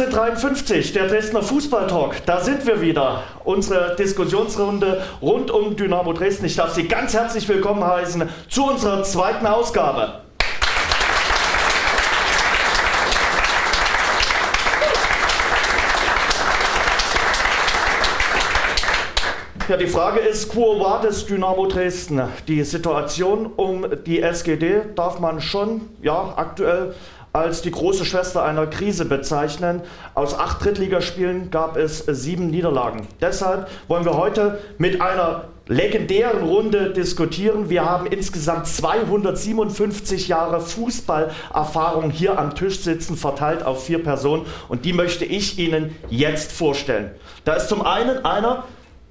1953, der Dresdner Fußballtalk, da sind wir wieder. Unsere Diskussionsrunde rund um Dynamo Dresden. Ich darf Sie ganz herzlich willkommen heißen zu unserer zweiten Ausgabe. Ja, die Frage ist, quo vadis Dynamo Dresden? Die Situation um die SGD darf man schon ja, aktuell als die große Schwester einer Krise bezeichnen. Aus acht Drittligaspielen gab es sieben Niederlagen. Deshalb wollen wir heute mit einer legendären Runde diskutieren. Wir haben insgesamt 257 Jahre Fußballerfahrung hier am Tisch sitzen, verteilt auf vier Personen. Und die möchte ich Ihnen jetzt vorstellen. Da ist zum einen einer,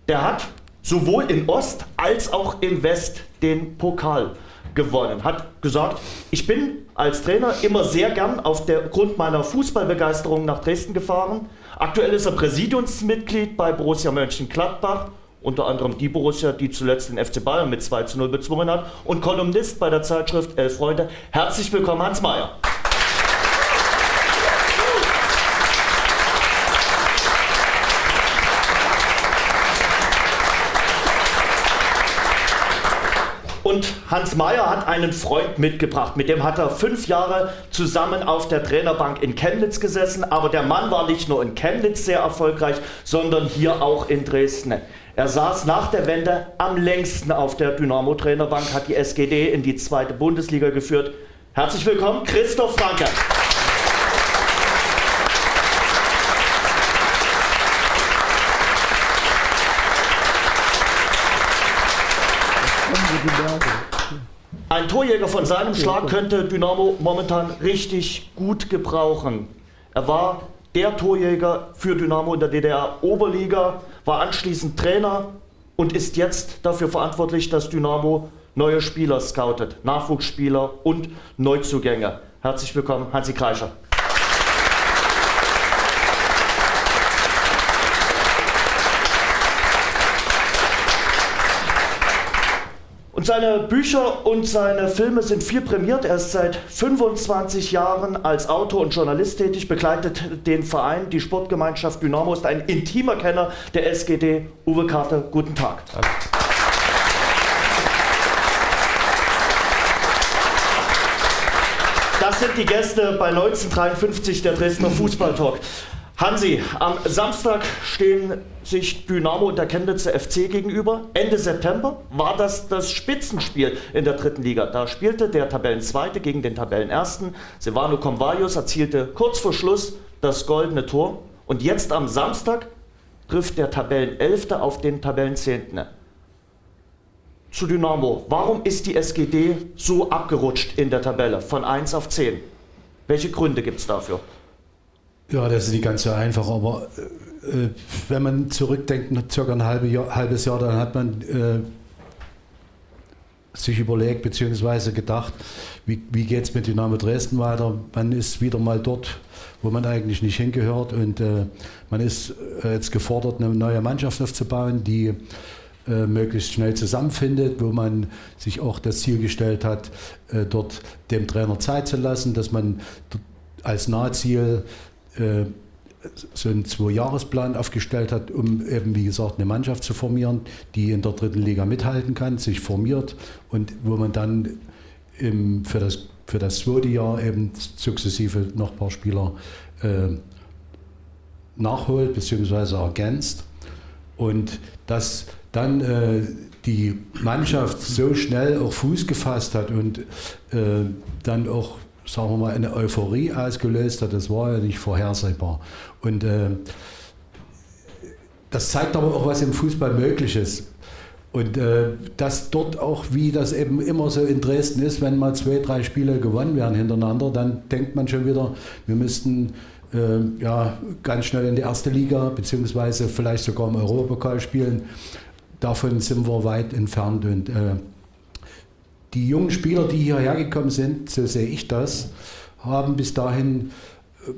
der hat sowohl in Ost als auch in West den Pokal gewonnen. Hat gesagt, ich bin als Trainer immer sehr gern aufgrund meiner Fußballbegeisterung nach Dresden gefahren. Aktuell ist er Präsidiumsmitglied bei Borussia Mönchengladbach, unter anderem die Borussia, die zuletzt den FC Bayern mit 2 zu 0 bezwungen hat und Kolumnist bei der Zeitschrift Elf Freunde. Herzlich willkommen, Hans Mayer. Und Hans Meyer hat einen Freund mitgebracht, mit dem hat er fünf Jahre zusammen auf der Trainerbank in Chemnitz gesessen. Aber der Mann war nicht nur in Chemnitz sehr erfolgreich, sondern hier auch in Dresden. Er saß nach der Wende am längsten auf der Dynamo-Trainerbank, hat die SGD in die zweite Bundesliga geführt. Herzlich willkommen, Christoph Franke. Ein Torjäger von seinem Schlag könnte Dynamo momentan richtig gut gebrauchen. Er war der Torjäger für Dynamo in der DDR Oberliga, war anschließend Trainer und ist jetzt dafür verantwortlich, dass Dynamo neue Spieler scoutet, Nachwuchsspieler und Neuzugänge. Herzlich willkommen, Hansi Kreischer. Seine Bücher und seine Filme sind viel prämiert. Er ist seit 25 Jahren als Autor und Journalist tätig, begleitet den Verein, die Sportgemeinschaft Dynamo, ist ein intimer Kenner der SGD. Uwe Karte, guten Tag. Danke. Das sind die Gäste bei 1953 der Dresdner Fußballtalk. Hansi, am Samstag stehen sich Dynamo und der Chemnitzer FC gegenüber. Ende September war das das Spitzenspiel in der dritten Liga. Da spielte der Tabellenzweite gegen den Tabellenersten. Silvano Convalius erzielte kurz vor Schluss das goldene Tor. Und jetzt am Samstag trifft der Tabellenelfte auf den Tabellenzehnten. Zu Dynamo. Warum ist die SGD so abgerutscht in der Tabelle von 1 auf 10? Welche Gründe gibt es dafür? Ja, das ist nicht ganz so einfach, aber äh, wenn man zurückdenkt, circa ein halbe Jahr, halbes Jahr, dann hat man äh, sich überlegt bzw. gedacht, wie, wie geht es mit Dynamo Dresden weiter? Man ist wieder mal dort, wo man eigentlich nicht hingehört und äh, man ist äh, jetzt gefordert, eine neue Mannschaft aufzubauen, die äh, möglichst schnell zusammenfindet, wo man sich auch das Ziel gestellt hat, äh, dort dem Trainer Zeit zu lassen, dass man als Nahziel äh, so einen Zwei-Jahres-Plan aufgestellt hat, um eben, wie gesagt, eine Mannschaft zu formieren, die in der dritten Liga mithalten kann, sich formiert und wo man dann im, für, das, für das zweite Jahr eben sukzessive noch ein paar Spieler äh, nachholt bzw. ergänzt. Und dass dann äh, die Mannschaft so schnell auch Fuß gefasst hat und äh, dann auch sagen wir mal, eine Euphorie ausgelöst hat. Das war ja nicht vorhersehbar. Und äh, das zeigt aber auch, was im Fußball möglich ist. Und äh, dass dort auch, wie das eben immer so in Dresden ist, wenn mal zwei, drei Spiele gewonnen werden hintereinander, dann denkt man schon wieder, wir müssten äh, ja, ganz schnell in die erste Liga, beziehungsweise vielleicht sogar im Europapokal spielen. Davon sind wir weit entfernt. Und äh, die jungen Spieler, die hierher gekommen sind, so sehe ich das, haben bis dahin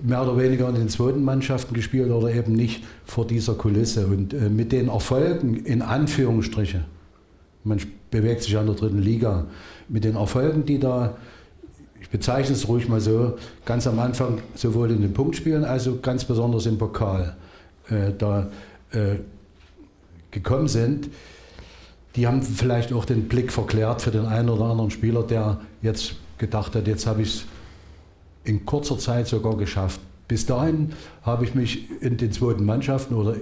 mehr oder weniger in den zweiten Mannschaften gespielt oder eben nicht vor dieser Kulisse. Und äh, mit den Erfolgen, in Anführungsstriche, man bewegt sich an der dritten Liga, mit den Erfolgen, die da ich bezeichne es ruhig mal so, ganz am Anfang sowohl in den Punktspielen als auch ganz besonders im Pokal äh, da äh, gekommen sind, die haben vielleicht auch den Blick verklärt für den einen oder anderen Spieler, der jetzt gedacht hat, jetzt habe ich es in kurzer Zeit sogar geschafft. Bis dahin habe ich mich in den zweiten Mannschaften oder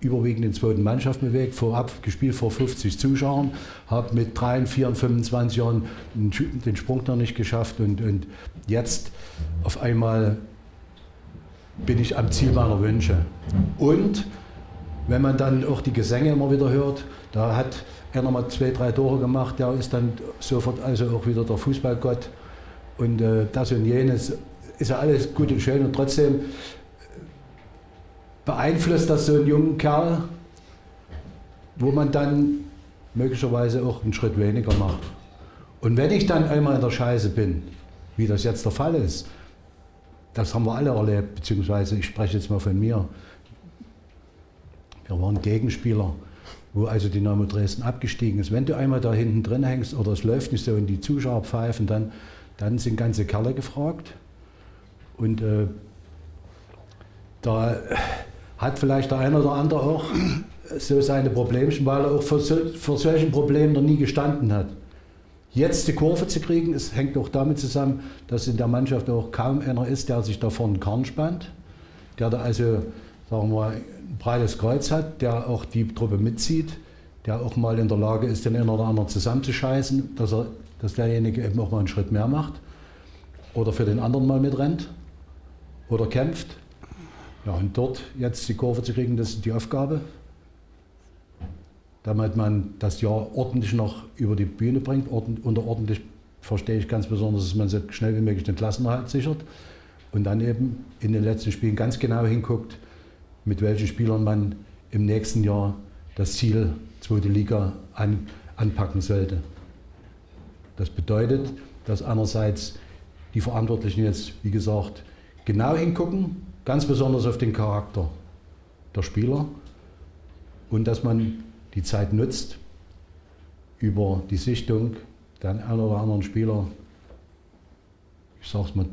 überwiegend in zweiten Mannschaften bewegt, vorab gespielt vor 50 Zuschauern, habe mit 3, 4, 25 Jahren den Sprung noch nicht geschafft und, und jetzt auf einmal bin ich am Ziel meiner Wünsche. Und wenn man dann auch die Gesänge immer wieder hört, da hat er nochmal zwei, drei Tore gemacht, der ist dann sofort also auch wieder der Fußballgott und äh, das und jenes ist ja alles gut und schön und trotzdem beeinflusst das so einen jungen Kerl, wo man dann möglicherweise auch einen Schritt weniger macht. Und wenn ich dann einmal in der Scheiße bin, wie das jetzt der Fall ist, das haben wir alle erlebt, beziehungsweise ich spreche jetzt mal von mir. Wir waren Gegenspieler, wo also Dynamo Dresden abgestiegen ist. Wenn du einmal da hinten drin hängst oder es läuft nicht so und die Zuschauer pfeifen, dann, dann sind ganze Kerle gefragt. Und äh, da hat vielleicht der eine oder andere auch so seine Problemchen, weil er auch vor, vor solchen Problemen noch nie gestanden hat. Jetzt die Kurve zu kriegen, es hängt auch damit zusammen, dass in der Mannschaft auch kaum einer ist, der sich da vorne Karren spannt, der da also, sagen wir ein breites Kreuz hat, der auch die Truppe mitzieht, der auch mal in der Lage ist, den einen oder anderen zusammenzuscheißen, dass, er, dass derjenige eben auch mal einen Schritt mehr macht oder für den anderen mal mitrennt oder kämpft. Ja, und dort jetzt die Kurve zu kriegen, das ist die Aufgabe. Damit man das Jahr ordentlich noch über die Bühne bringt. unter ordentlich verstehe ich ganz besonders, dass man so schnell wie möglich den Klassenerhalt sichert. Und dann eben in den letzten Spielen ganz genau hinguckt, mit welchen Spielern man im nächsten Jahr das Ziel zweite Liga an, anpacken sollte. Das bedeutet, dass einerseits die Verantwortlichen jetzt, wie gesagt, genau hingucken, ganz besonders auf den Charakter der Spieler und dass man die Zeit nutzt, über die Sichtung der einen oder anderen Spieler, ich sage es mal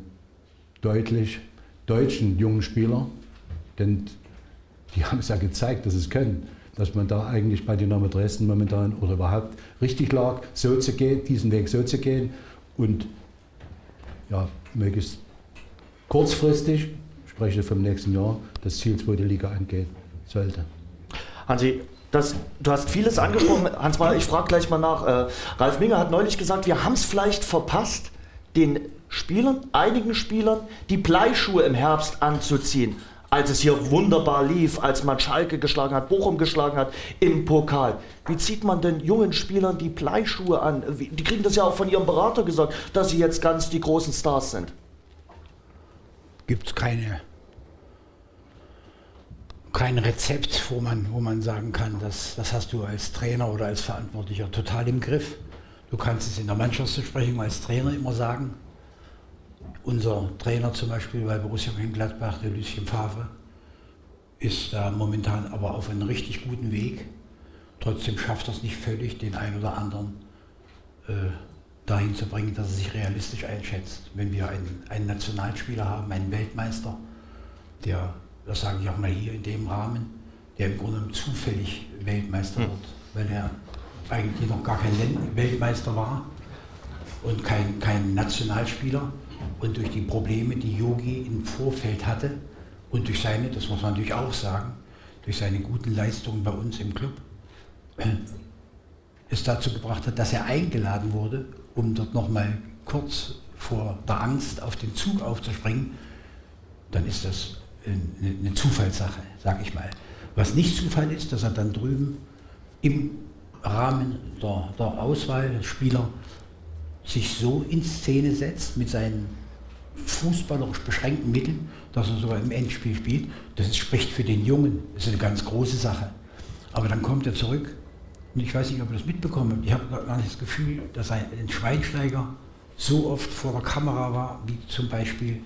deutlich, deutschen jungen Spieler, denn die haben es ja gezeigt, dass es können, dass man da eigentlich bei Dynamo Dresden momentan oder überhaupt richtig lag, so zu gehen, diesen Weg so zu gehen und ja, möglichst kurzfristig spreche vom nächsten Jahr, das Ziel zweite Liga angehen sollte. Hansi, das, du hast vieles angesprochen. Hans ich frage gleich mal nach. Äh, Ralf Minger hat neulich gesagt, wir haben es vielleicht verpasst, den Spielern, einigen Spielern, die Bleischuhe im Herbst anzuziehen. Als es hier wunderbar lief, als man Schalke geschlagen hat, Bochum geschlagen hat im Pokal. Wie zieht man denn jungen Spielern die Bleischuhe an? Die kriegen das ja auch von ihrem Berater gesagt, dass sie jetzt ganz die großen Stars sind. Gibt es keine kein Rezept, wo man, wo man sagen kann, das, das hast du als Trainer oder als Verantwortlicher total im Griff. Du kannst es in der Mannschaftsbesprechung als Trainer immer sagen. Unser Trainer zum Beispiel bei Borussia Mönchengladbach, der Lucien Favre, ist da momentan aber auf einem richtig guten Weg. Trotzdem schafft er es nicht völlig, den einen oder anderen äh, dahin zu bringen, dass er sich realistisch einschätzt. Wenn wir einen, einen Nationalspieler haben, einen Weltmeister, der das sage ich auch mal hier in dem Rahmen, der im Grunde zufällig Weltmeister hm. wird, weil er eigentlich noch gar kein Weltmeister war und kein, kein Nationalspieler. Und durch die Probleme, die Yogi im Vorfeld hatte und durch seine, das muss man natürlich auch sagen, durch seine guten Leistungen bei uns im Club, es dazu gebracht hat, dass er eingeladen wurde, um dort nochmal kurz vor der Angst auf den Zug aufzuspringen, dann ist das eine Zufallssache, sag ich mal. Was nicht Zufall ist, dass er dann drüben im Rahmen der, der Auswahl der Spieler sich so in Szene setzt mit seinen fußballerisch beschränkten Mitteln, dass er sogar im Endspiel spielt. Das spricht für den Jungen, das ist eine ganz große Sache. Aber dann kommt er zurück und ich weiß nicht, ob ihr das mitbekommen habt. Ich habe gar nicht das Gefühl, dass ein Schweinsteiger so oft vor der Kamera war, wie zum Beispiel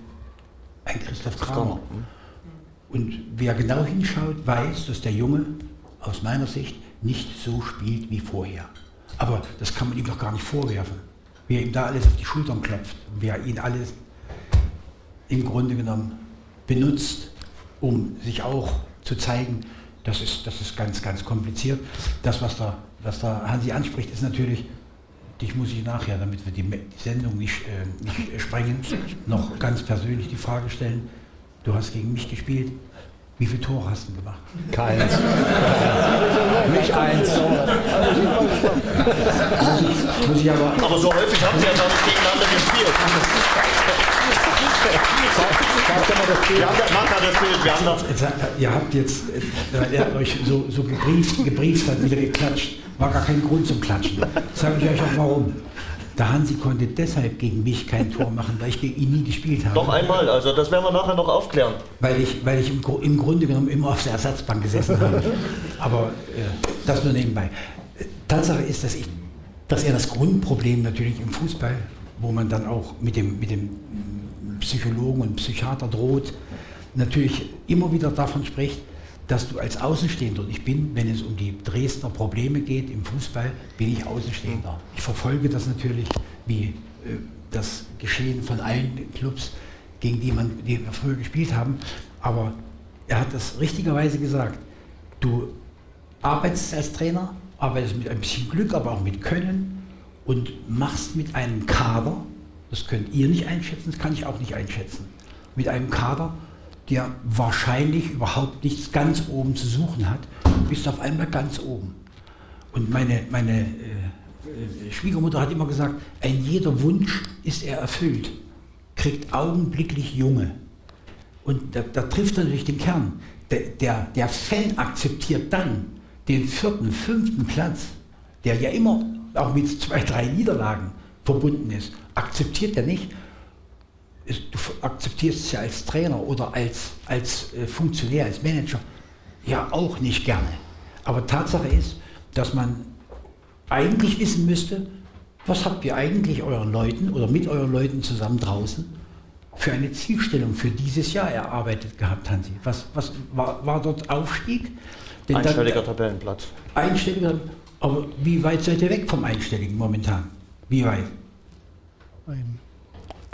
ein Christoph Kramer. Und wer genau hinschaut, weiß, dass der Junge aus meiner Sicht nicht so spielt wie vorher. Aber das kann man ihm doch gar nicht vorwerfen. Wie er ihm da alles auf die Schultern klopft, wie er ihn alles im Grunde genommen benutzt, um sich auch zu zeigen, das ist, das ist ganz, ganz kompliziert. Das, was da, was da Hansi anspricht, ist natürlich, dich muss ich nachher, damit wir die Sendung nicht, äh, nicht sprengen, noch ganz persönlich die Frage stellen, du hast gegen mich gespielt, wie viele Tore hast du gemacht? Keins. Nicht eins. muss ich aber, aber so häufig haben sie ja nicht gegeneinander gespielt. Wir haben das Bild, wir haben das. Ihr habt jetzt, äh, er euch so, so gebrieft, gebrieft hat, wieder geklatscht. War gar kein Grund zum Klatschen. Sage ich euch auch warum. Der Hansi konnte deshalb gegen mich kein Tor machen, weil ich gegen ihn nie gespielt habe. Doch einmal, also das werden wir nachher noch aufklären. Weil ich, weil ich im, im Grunde genommen immer auf der Ersatzbank gesessen habe. Aber äh, das nur nebenbei. Tatsache ist, dass, ich, dass er das Grundproblem natürlich im Fußball, wo man dann auch mit dem, mit dem Psychologen und Psychiater droht, natürlich immer wieder davon spricht, dass du als Außenstehender, und ich bin, wenn es um die Dresdner Probleme geht im Fußball, bin ich Außenstehender. Ich verfolge das natürlich, wie äh, das Geschehen von allen Clubs, gegen die, man, die wir früher gespielt haben. Aber er hat das richtigerweise gesagt. Du arbeitest als Trainer, arbeitest mit ein bisschen Glück, aber auch mit Können und machst mit einem Kader, das könnt ihr nicht einschätzen, das kann ich auch nicht einschätzen, mit einem Kader der wahrscheinlich überhaupt nichts ganz oben zu suchen hat, bist auf einmal ganz oben. Und meine, meine äh, äh, Schwiegermutter hat immer gesagt, ein jeder Wunsch ist er erfüllt, kriegt augenblicklich Junge. Und da, da trifft er natürlich den Kern. Der, der, der Fan akzeptiert dann den vierten, fünften Platz, der ja immer auch mit zwei, drei Niederlagen verbunden ist, akzeptiert er nicht, du akzeptierst es ja als Trainer oder als, als äh, Funktionär, als Manager ja auch nicht gerne. Aber Tatsache ist, dass man eigentlich wissen müsste, was habt ihr eigentlich euren Leuten oder mit euren Leuten zusammen draußen für eine Zielstellung für dieses Jahr erarbeitet gehabt, Hansi? Was, was war, war dort Aufstieg? Denn einstelliger dann, Tabellenplatz. Einstelliger, aber wie weit seid ihr weg vom Einstelligen momentan? Wie weit? Ein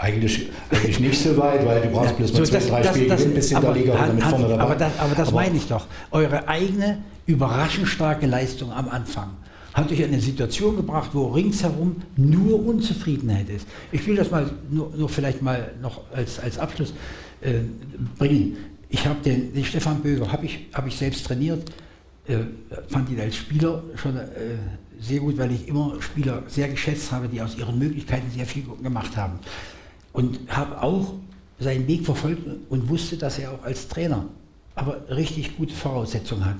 eigentlich, eigentlich nicht so weit, weil du brauchst bloß mal zwei, das, drei das, Spiele gewinnen, bis in der Liga hat, mit vorne dabei. Aber das, aber das aber meine ich doch. Eure eigene überraschend starke Leistung am Anfang hat euch in eine Situation gebracht, wo ringsherum nur Unzufriedenheit ist. Ich will das mal nur, nur vielleicht mal noch als, als Abschluss äh, bringen. Ich habe den, den Stefan Böger, habe ich, hab ich selbst trainiert, äh, fand ihn als Spieler schon äh, sehr gut, weil ich immer Spieler sehr geschätzt habe, die aus ihren Möglichkeiten sehr viel gemacht haben und habe auch seinen Weg verfolgt und wusste, dass er auch als Trainer aber richtig gute Voraussetzungen hat.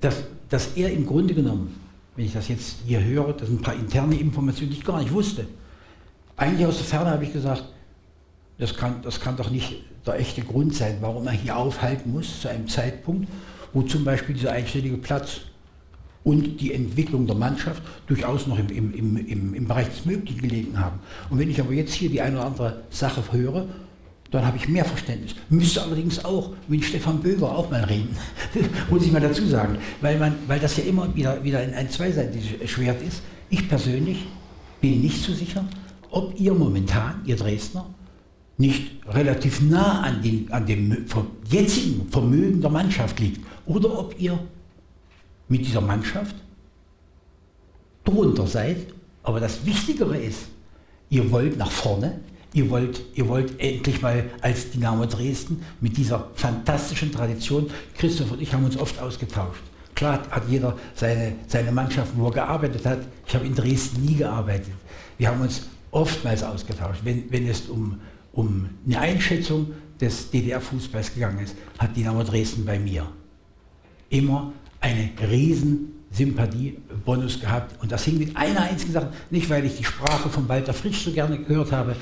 Dass, dass er im Grunde genommen, wenn ich das jetzt hier höre, das sind ein paar interne Informationen, die ich gar nicht wusste. Eigentlich aus der Ferne habe ich gesagt, das kann, das kann doch nicht der echte Grund sein, warum er hier aufhalten muss zu einem Zeitpunkt, wo zum Beispiel dieser einstellige Platz und die Entwicklung der Mannschaft durchaus noch im, im, im, im Bereich des Möglichen gelegen haben. Und wenn ich aber jetzt hier die eine oder andere Sache höre, dann habe ich mehr Verständnis. Müsste allerdings auch mit Stefan Böger auch mal reden, muss ich mal dazu sagen, weil, man, weil das ja immer wieder, wieder ein, ein zweiseitiges Schwert ist. Ich persönlich bin nicht so sicher, ob ihr momentan, ihr Dresdner, nicht relativ nah an, den, an dem jetzigen Vermögen der Mannschaft liegt oder ob ihr mit dieser Mannschaft drunter seid. Aber das Wichtigere ist, ihr wollt nach vorne, ihr wollt, ihr wollt endlich mal als Dynamo Dresden mit dieser fantastischen Tradition, Christoph und ich haben uns oft ausgetauscht. Klar hat jeder seine, seine Mannschaft, wo er gearbeitet hat. Ich habe in Dresden nie gearbeitet. Wir haben uns oftmals ausgetauscht. Wenn, wenn es um, um eine Einschätzung des DDR-Fußballs gegangen ist, hat Dynamo Dresden bei mir immer eine riesen Sympathiebonus gehabt. Und das hing mit einer einzigen Sache, nicht weil ich die Sprache von Walter Frisch so gerne gehört habe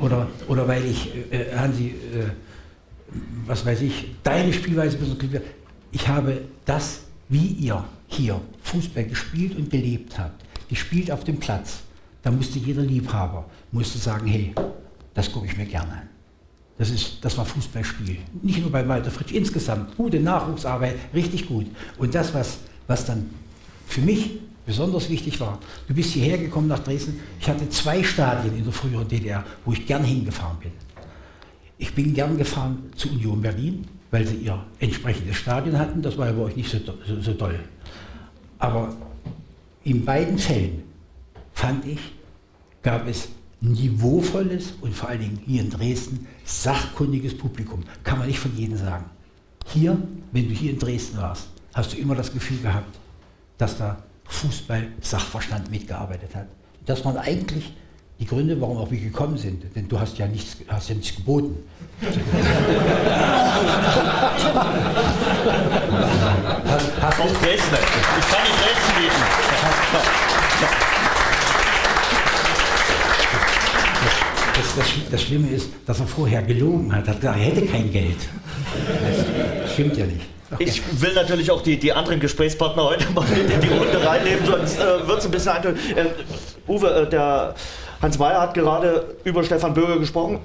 oder, oder weil ich, äh, Hansi, äh, was weiß ich, deine Spielweise besonders Ich habe das, wie ihr hier Fußball gespielt und gelebt habt, gespielt auf dem Platz. Da musste jeder Liebhaber musste sagen, hey, das gucke ich mir gerne an. Das, ist, das war Fußballspiel. Nicht nur bei Walter Fritsch, insgesamt gute Nachwuchsarbeit, richtig gut. Und das, was, was dann für mich besonders wichtig war. Du bist hierher gekommen nach Dresden. Ich hatte zwei Stadien in der früheren DDR, wo ich gern hingefahren bin. Ich bin gern gefahren zu Union Berlin, weil sie ihr entsprechendes Stadion hatten. Das war ja bei euch nicht so, so, so toll. Aber in beiden Fällen fand ich, gab es niveauvolles und vor allen Dingen hier in Dresden sachkundiges Publikum. Kann man nicht von jedem sagen. Hier, wenn du hier in Dresden warst, hast du immer das Gefühl gehabt, dass da Fußball-Sachverstand mitgearbeitet hat. Das waren eigentlich die Gründe, warum auch wir gekommen sind. Denn du hast ja nichts, hast ja nichts geboten. hast, hast auch Dresden. Ich kann nicht Dresden bieten. Das, das, Schlimme ist, dass er vorher gelogen hat. Er hat gesagt, er hätte kein Geld. Das stimmt ja nicht. Okay. Ich will natürlich auch die, die anderen Gesprächspartner heute mal in die Runde reinnehmen, sonst äh, wird es ein bisschen eintönig. Äh, Uwe, äh, der Hans Mayer hat gerade über Stefan Böger gesprochen.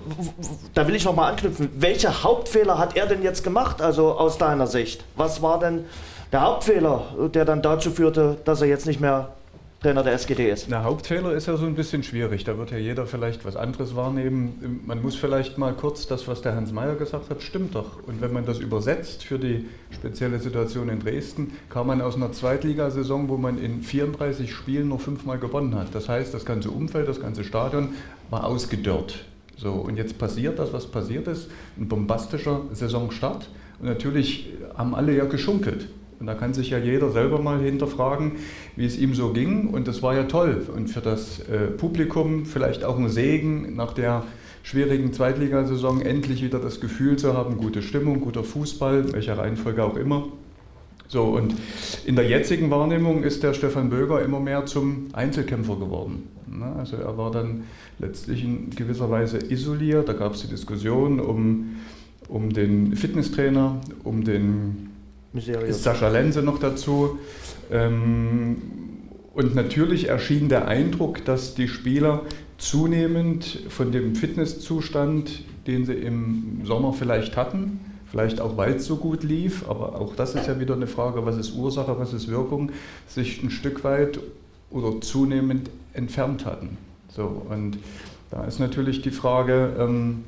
Da will ich noch mal anknüpfen. Welche Hauptfehler hat er denn jetzt gemacht, also aus deiner Sicht? Was war denn der Hauptfehler, der dann dazu führte, dass er jetzt nicht mehr Trainer der SGD ist? Der Hauptfehler ist ja so ein bisschen schwierig. Da wird ja jeder vielleicht was anderes wahrnehmen. Man muss vielleicht mal kurz das, was der Hans Mayer gesagt hat, stimmt doch. Und wenn man das übersetzt für die spezielle Situation in Dresden, kam man aus einer Zweitligasaison, wo man in 34 Spielen nur fünfmal gewonnen hat. Das heißt, das ganze Umfeld, das ganze Stadion war ausgedörrt. So, und jetzt passiert das, was passiert ist, ein bombastischer Saisonstart. Und natürlich haben alle ja geschunkelt. Und da kann sich ja jeder selber mal hinterfragen, wie es ihm so ging. Und das war ja toll. Und für das äh, Publikum vielleicht auch ein Segen nach der schwierigen Zweitligasaison endlich wieder das Gefühl zu haben, gute Stimmung, guter Fußball, welcher Reihenfolge auch immer. So, und in der jetzigen Wahrnehmung ist der Stefan Böger immer mehr zum Einzelkämpfer geworden. Also er war dann letztlich in gewisser Weise isoliert. Da gab es die Diskussion um, um den Fitnesstrainer, um den Mysterious. Sascha Lenze noch dazu. Ähm, und natürlich erschien der Eindruck, dass die Spieler zunehmend von dem Fitnesszustand, den sie im Sommer vielleicht hatten, vielleicht auch weil es so gut lief, aber auch das ist ja wieder eine Frage, was ist Ursache, was ist Wirkung, sich ein Stück weit oder zunehmend entfernt hatten. So, und da ist natürlich die Frage, ähm, hm,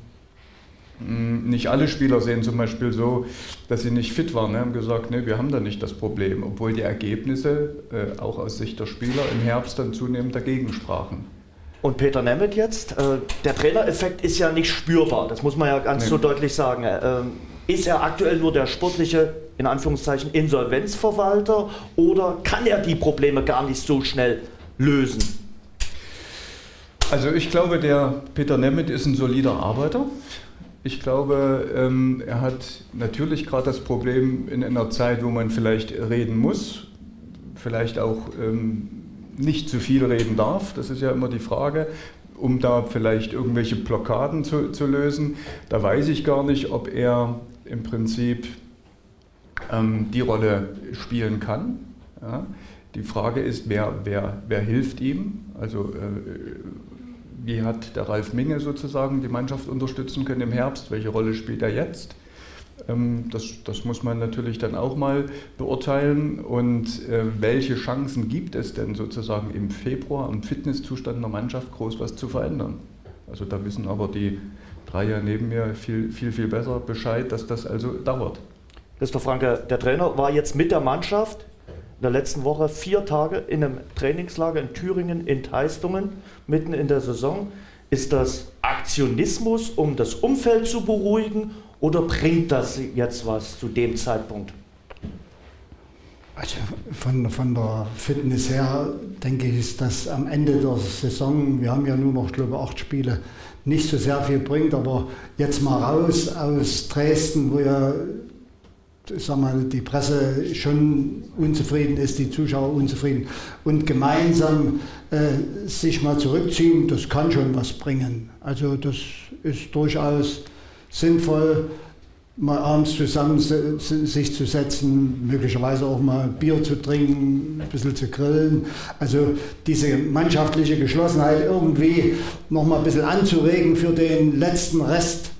nicht alle Spieler sehen zum Beispiel so, dass sie nicht fit waren. Wir haben gesagt, nee, wir haben da nicht das Problem, obwohl die Ergebnisse äh, auch aus Sicht der Spieler im Herbst dann zunehmend dagegen sprachen. Und Peter Nemeth jetzt, äh, der Trainereffekt ist ja nicht spürbar, das muss man ja ganz nee. so deutlich sagen. Äh, ist er aktuell nur der sportliche, in Anführungszeichen, Insolvenzverwalter oder kann er die Probleme gar nicht so schnell lösen? Also ich glaube, der Peter Nemeth ist ein solider Arbeiter. Ich glaube, ähm, er hat natürlich gerade das Problem in einer Zeit, wo man vielleicht reden muss, vielleicht auch ähm, nicht zu viel reden darf. Das ist ja immer die Frage, um da vielleicht irgendwelche Blockaden zu, zu lösen. Da weiß ich gar nicht, ob er im Prinzip ähm, die Rolle spielen kann. Ja. Die Frage ist, wer, wer, wer hilft ihm? Also äh, wie hat der Ralf Minge sozusagen die Mannschaft unterstützen können im Herbst? Welche Rolle spielt er jetzt? Ähm, das, das, muss man natürlich dann auch mal beurteilen. Und äh, welche Chancen gibt es denn sozusagen im Februar am Fitnesszustand der Mannschaft groß was zu verändern? Also da wissen aber die Dreier neben mir viel, viel, viel besser Bescheid, dass das also dauert. Christoph Franke, der Trainer war jetzt mit der Mannschaft in der letzten Woche vier Tage in einem Trainingslager in Thüringen in Teistungen, mitten in der Saison. Ist das Aktionismus, um das Umfeld zu beruhigen oder bringt das jetzt was zu dem Zeitpunkt? Also von, von der Fitness her denke ich, ist das am Ende der Saison, wir haben ja nur noch, glaube ich, acht Spiele, nicht so sehr viel bringt, aber jetzt mal raus aus Dresden, wo ja sag mal, die Presse schon unzufrieden ist, die Zuschauer unzufrieden und gemeinsam äh, sich mal zurückziehen, das kann schon was bringen. Also das ist durchaus sinnvoll, mal abends zusammen sich zu setzen, möglicherweise auch mal Bier zu trinken, ein bisschen zu grillen. Also diese mannschaftliche Geschlossenheit irgendwie noch mal ein bisschen anzuregen für den letzten Rest.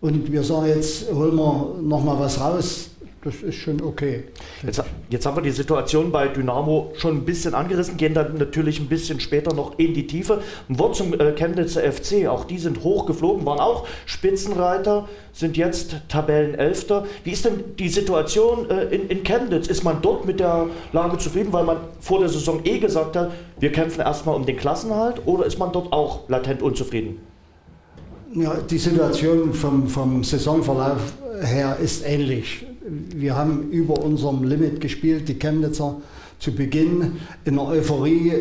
Und wir sagen jetzt, holen wir noch mal was raus das ist schon okay. Jetzt, Jetzt haben wir die Situation bei Dynamo schon ein bisschen angerissen, gehen dann natürlich ein bisschen später noch in die Tiefe. Ein Wort zum äh, Chemnitzer FC, auch die sind hochgeflogen, waren auch Spitzenreiter, sind jetzt Tabellenelfter. Wie ist denn die Situation äh, in, in Chemnitz? Ist man dort mit der Lage zufrieden, weil man vor der Saison eh gesagt hat, wir kämpfen erstmal um den Klassenhalt oder ist man dort auch latent unzufrieden? Ja, die Situation vom, vom Saisonverlauf her ist ähnlich. Wir haben über unserem Limit gespielt, die Chemnitzer zu Beginn in der Euphorie.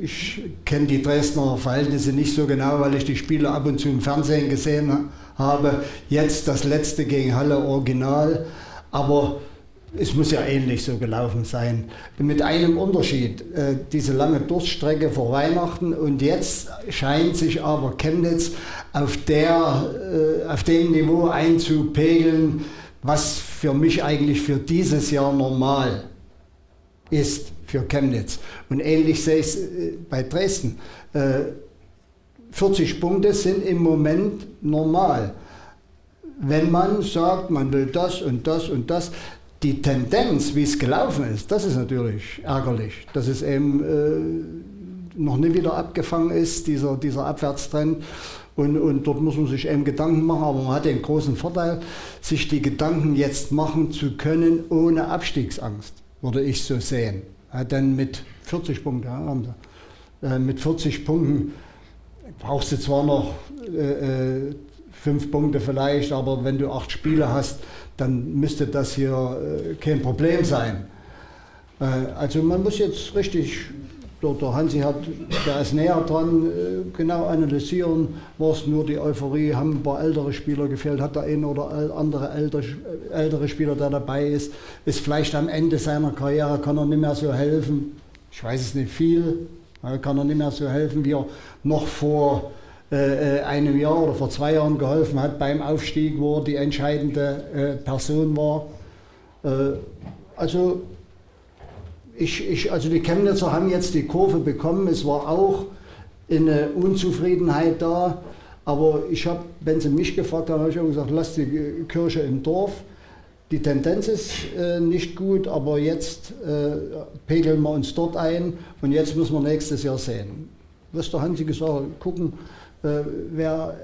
Ich kenne die Dresdner Verhältnisse nicht so genau, weil ich die Spiele ab und zu im Fernsehen gesehen habe. Jetzt das letzte gegen Halle Original. Aber es muss ja ähnlich so gelaufen sein. Mit einem Unterschied, äh, diese lange Durststrecke vor Weihnachten und jetzt scheint sich aber Chemnitz auf, der, äh, auf dem Niveau einzupegeln, was für mich eigentlich für dieses Jahr normal ist für Chemnitz. Und ähnlich sehe ich es äh, bei Dresden. 40 Punkte sind im Moment normal. Wenn man sagt, man will das und das und das, die Tendenz, wie es gelaufen ist, das ist natürlich ärgerlich, dass es eben äh, noch nicht wieder abgefangen ist, dieser, dieser Abwärtstrend. Und, und dort muss man sich eben Gedanken machen, aber man hat den großen Vorteil, sich die Gedanken jetzt machen zu können, ohne Abstiegsangst, würde ich so sehen. Ja, denn mit 40 Punkten, ja, äh, mit 40 Punkten brauchst du zwar noch äh, äh, fünf Punkte vielleicht, aber wenn du acht Spiele hast, dann müsste das hier äh, kein Problem sein. Äh, also man muss jetzt richtig, der, Hansi hat, der ist näher dran, äh, genau analysieren, war es nur die Euphorie, haben ein paar ältere Spieler gefehlt, hat der ein oder andere ältere, ältere Spieler, der dabei ist, ist vielleicht am Ende seiner Karriere, kann er nicht mehr so helfen, ich weiß es nicht viel, kann er nicht mehr so helfen, wie er noch vor äh, äh, einem Jahr oder vor zwei Jahren geholfen hat beim Aufstieg, wo er die entscheidende äh, Person war. Äh, also, ich, ich, also die Chemnitzer haben jetzt die Kurve bekommen. Es war auch eine Unzufriedenheit da. Aber ich habe, wenn Sie mich gefragt haben, habe ich auch gesagt, lasst die Kirche im Dorf. Die Tendenz ist äh, nicht gut, aber jetzt äh, pegeln wir uns dort ein und jetzt müssen wir nächstes Jahr sehen. Was der Hansi gesagt hat, gucken, äh, wer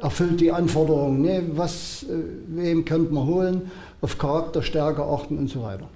äh, erfüllt die Anforderungen, ne? was, äh, wem könnte man holen, auf Charakterstärke achten und so weiter.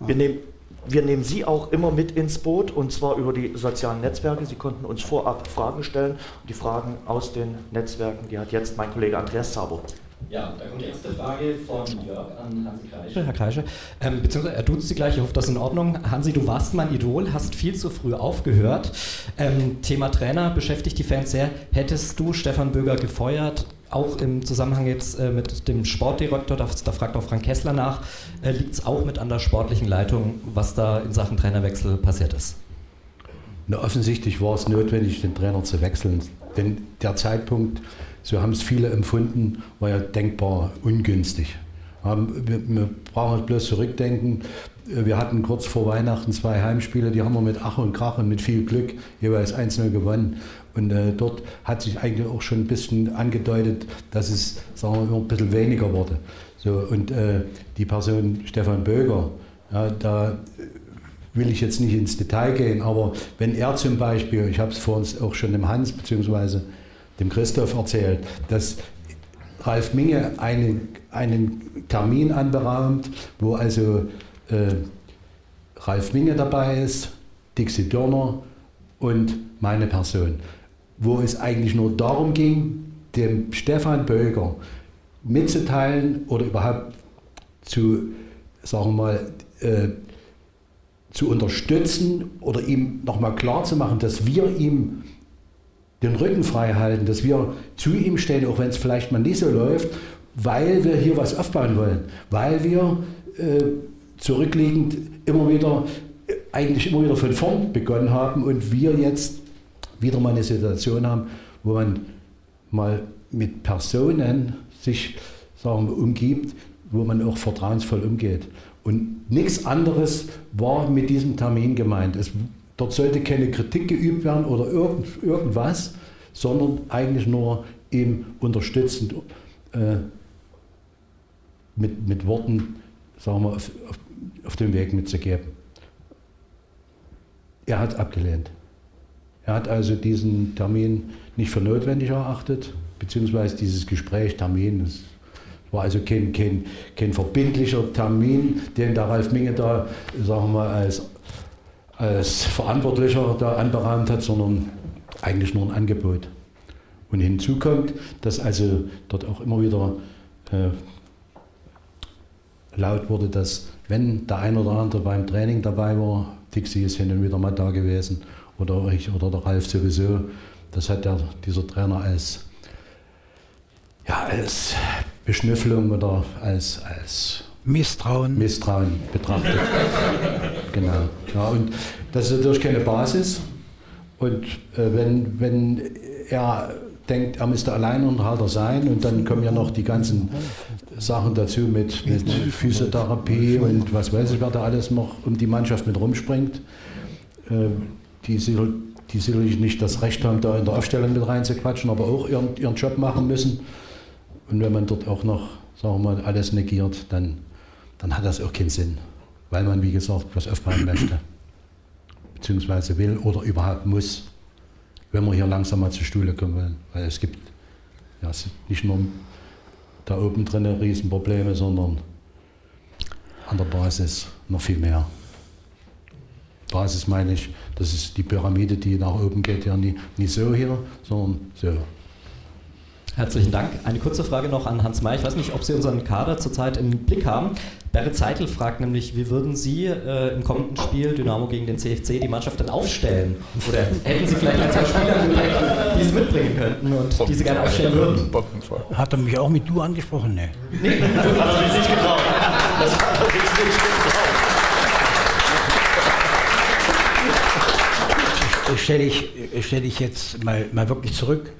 Wir, nehmen, wir nehmen Sie auch immer mit ins Boot und zwar über die sozialen Netzwerke. Sie konnten uns vorab Fragen stellen und die Fragen aus den Netzwerken, die hat jetzt mein Kollege Andreas Zabo. Ja, da kommt die erste Frage von Jörg an Hansi Kreische. Herr Kreische, ähm, beziehungsweise er tut Sie gleich, ich hoffe, das ist in Ordnung. Hansi, du warst mein Idol, hast viel zu früh aufgehört. Ähm, Thema Trainer beschäftigt die Fans sehr. Hättest du Stefan Böger gefeuert, auch im Zusammenhang jetzt äh, mit dem Sportdirektor, da, da, fragt auch Frank Kessler nach, äh, liegt es auch mit an der sportlichen Leitung, was da in Sachen Trainerwechsel passiert ist? Na, offensichtlich war es notwendig, den Trainer zu wechseln, denn der Zeitpunkt so haben es viele empfunden, war ja denkbar ungünstig. Wir, wir brauchen halt bloß zurückdenken. Wir hatten kurz vor Weihnachten zwei Heimspiele, die haben wir mit Ach und Krach und mit viel Glück jeweils 1-0 gewonnen. Und äh, dort hat sich eigentlich auch schon ein bisschen angedeutet, dass es sagen wir, ein bisschen weniger wurde. So, und äh, die Person Stefan Böger, ja, da will ich jetzt nicht ins Detail gehen, aber wenn er zum Beispiel, ich habe es vor uns auch schon dem Hans bzw dem Christoph erzählt, dass Ralf Minge einen, einen Termin anberaumt, wo also äh, Ralf Minge dabei ist, Dixie Dörner und meine Person. Wo es eigentlich nur darum ging, dem Stefan Böger mitzuteilen oder überhaupt zu, sagen wir mal, äh, zu unterstützen oder ihm nochmal klarzumachen, dass wir ihm den Rücken frei halten, dass wir zu ihm stehen, auch wenn es vielleicht mal nicht so läuft, weil wir hier was aufbauen wollen, weil wir äh, zurückliegend immer wieder, äh, eigentlich immer wieder von vorn begonnen haben und wir jetzt wieder mal eine Situation haben, wo man mal mit Personen sich sagen wir, umgibt, wo man auch vertrauensvoll umgeht. Und nichts anderes war mit diesem Termin gemeint. Es Dort sollte keine Kritik geübt werden oder irgend, irgendwas, sondern eigentlich nur ihm unterstützend äh, mit, mit Worten, sagen wir, auf, auf, auf dem Weg mitzugeben. Er hat abgelehnt. Er hat also diesen Termin nicht für notwendig erachtet, beziehungsweise dieses Gespräch, Termin, das war also kein, kein, kein verbindlicher Termin, den der Ralf Minge da, sagen wir als, als Verantwortlicher da anberaumt hat, sondern eigentlich nur ein Angebot. Und hinzu kommt, dass also dort auch immer wieder äh, laut wurde, dass wenn der ein oder andere beim Training dabei war, Dixie ist hin und wieder mal da gewesen oder ich oder der Ralf sowieso, das hat der, dieser Trainer als, ja, als Beschnüffelung oder als, als Misstrauen. Misstrauen betrachtet. genau. Ja, und das ist natürlich keine Basis. Und äh, wenn, wenn er denkt, er müsste Alleinunterhalter sein und dann kommen ja noch die ganzen Sachen dazu mit, mit Physiotherapie und was weiß ich, wer da alles noch um die Mannschaft mit rumspringt, äh, die, die sicherlich nicht das Recht haben, da in der Aufstellung mit reinzuquatschen, aber auch ihren, ihren Job machen müssen. Und wenn man dort auch noch, sagen wir mal, alles negiert, dann, dann hat das auch keinen Sinn, weil man, wie gesagt, was aufbauen möchte, beziehungsweise will oder überhaupt muss wenn wir hier langsam mal zur Stuhle kommen wollen. Weil es gibt ja, nicht nur da oben drin Riesenprobleme, sondern an der Basis noch viel mehr. Basis meine ich, das ist die Pyramide, die nach oben geht, ja nie, nicht so hier, sondern so. Herzlichen Dank. Eine kurze Frage noch an Hans May. Ich weiß nicht, ob Sie unseren Kader zurzeit im Blick haben. Berit Zeitel fragt nämlich, wie würden Sie äh, im kommenden Spiel Dynamo gegen den CFC die Mannschaft dann aufstellen? Oder hätten Sie vielleicht ein, zwei Spieler die Sie mitbringen könnten und die Sie gerne aufstellen würden? Hat er mich auch mit du angesprochen? Nee. Nee, das hat er sich nicht getraut. Das hat er sich nicht getraut. Stelle ich, stell ich jetzt mal, mal wirklich zurück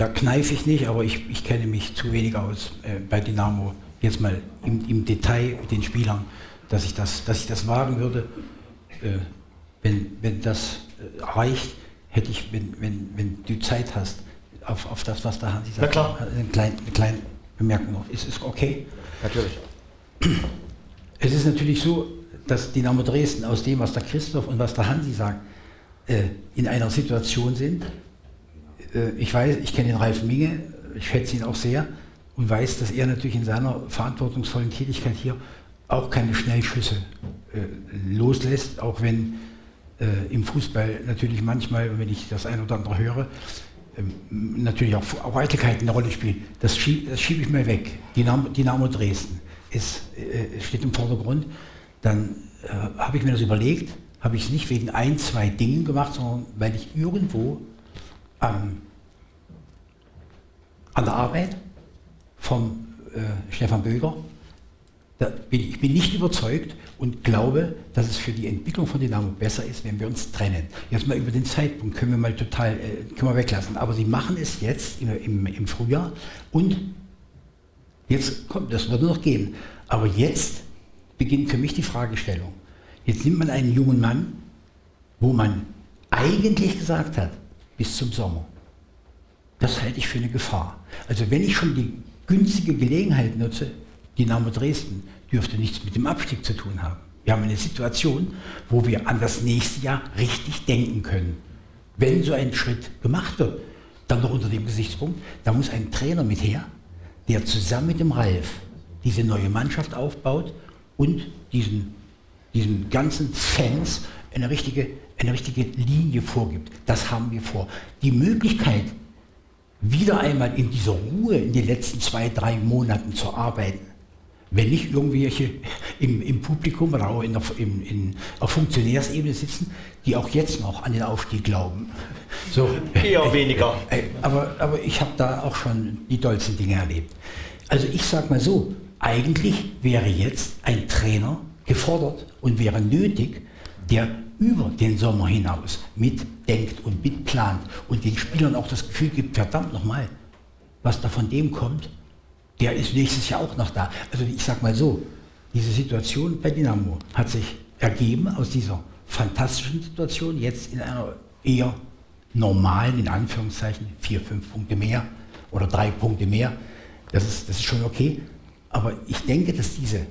da kneife ich nicht, aber ich, ich kenne mich zu wenig aus äh, bei Dynamo, jetzt mal im, im, Detail mit den Spielern, dass ich das, dass ich das wagen würde. Äh, wenn, wenn das äh, reicht, hätte ich, wenn, wenn, wenn du Zeit hast, auf, auf das, was da Hansi sagt, klar. Eine, kleine, eine kleine Bemerkung noch. Ist es okay? Natürlich. Es ist natürlich so, dass Dynamo Dresden aus dem, was der Christoph und was der Hansi sagt, äh, in einer Situation sind, äh, ich weiß, ich kenne den Ralf Minge, ich schätze ihn auch sehr und weiß, dass er natürlich in seiner verantwortungsvollen Tätigkeit hier auch keine Schnellschüsse äh, loslässt, auch wenn im Fußball natürlich manchmal, wenn ich das ein oder andere höre, ähm, natürlich auch, auch Eitelkeiten eine Rolle spielen. Das schiebe schieb ich mal weg. Dynamo, Dynamo Dresden ist, steht im Vordergrund. Dann habe ich mir das überlegt, habe ich es nicht wegen ein, zwei Dingen gemacht, sondern weil ich irgendwo ähm, an der Arbeit von äh, Stefan Böger. Bin, ich bin nicht überzeugt und glaube, dass es für die Entwicklung von Dynamo besser ist, wenn wir uns trennen. Jetzt mal über den Zeitpunkt können wir mal total äh, können wir weglassen. Aber sie machen es jetzt im, im, im Frühjahr und jetzt kommt, das wird noch gehen. Aber jetzt beginnt für mich die Fragestellung. Jetzt nimmt man einen jungen Mann, wo man eigentlich gesagt hat, bis zum Sommer. Das halte ich für eine Gefahr. Also wenn ich schon die günstige Gelegenheit nutze, Dynamo Dresden dürfte nichts mit dem Abstieg zu tun haben. Wir haben eine Situation, wo wir an das nächste Jahr richtig denken können. Wenn so ein Schritt gemacht wird, dann noch unter dem Gesichtspunkt, da muss ein Trainer mit her, der zusammen mit dem Ralf diese neue Mannschaft aufbaut und diesen, diesen ganzen Fans eine richtige eine richtige Linie vorgibt. Das haben wir vor. Die Möglichkeit, wieder einmal in dieser Ruhe in den letzten zwei, drei Monaten zu arbeiten, wenn nicht irgendwelche im, im Publikum oder auch in der, in, in, auf Funktionärsebene sitzen, die auch jetzt noch an den Aufstieg glauben. So, Eher weniger. Äh, aber, aber ich habe da auch schon die dollsten Dinge erlebt. Also ich sage mal so, eigentlich wäre jetzt ein Trainer gefordert und wäre nötig, der über den Sommer hinaus mitdenkt und mitplant und den Spielern auch das Gefühl gibt, verdammt nochmal, was da von dem kommt, der ist nächstes Jahr auch noch da. Also ich sag mal so, diese Situation bei Dynamo hat sich ergeben aus dieser fantastischen Situation, jetzt in einer eher normalen, in Anführungszeichen, vier, fünf Punkte mehr oder drei Punkte mehr. Das ist, das ist schon okay. Aber ich denke, dass diese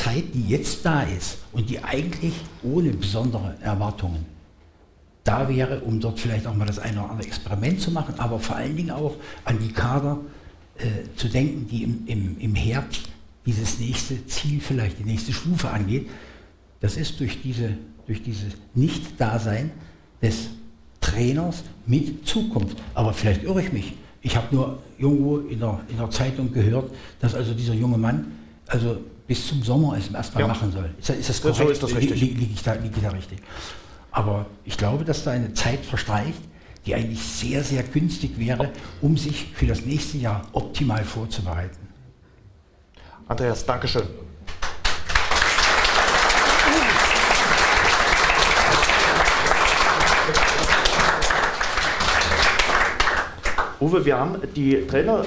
Zeit, die jetzt da ist und die eigentlich ohne besondere Erwartungen da wäre, um dort vielleicht auch mal das eine oder andere Experiment zu machen, aber vor allen Dingen auch an die Kader äh, zu denken, die im, im, im Herbst dieses nächste Ziel, vielleicht die nächste Stufe angeht. Das ist durch, diese, durch dieses Nicht-Dasein des Trainers mit Zukunft. Aber vielleicht irre ich mich. Ich habe nur irgendwo in der, in der Zeitung gehört, dass also dieser junge Mann also bis zum Sommer es erstmal ja. machen soll. Ist, ist das korrekt? So ist das richtig. Liege ich, da, lieg ich da richtig? Aber ich glaube, dass da eine Zeit verstreicht, die eigentlich sehr, sehr günstig wäre, um sich für das nächste Jahr optimal vorzubereiten. Andreas, Dankeschön. Uwe, wir haben die Trainer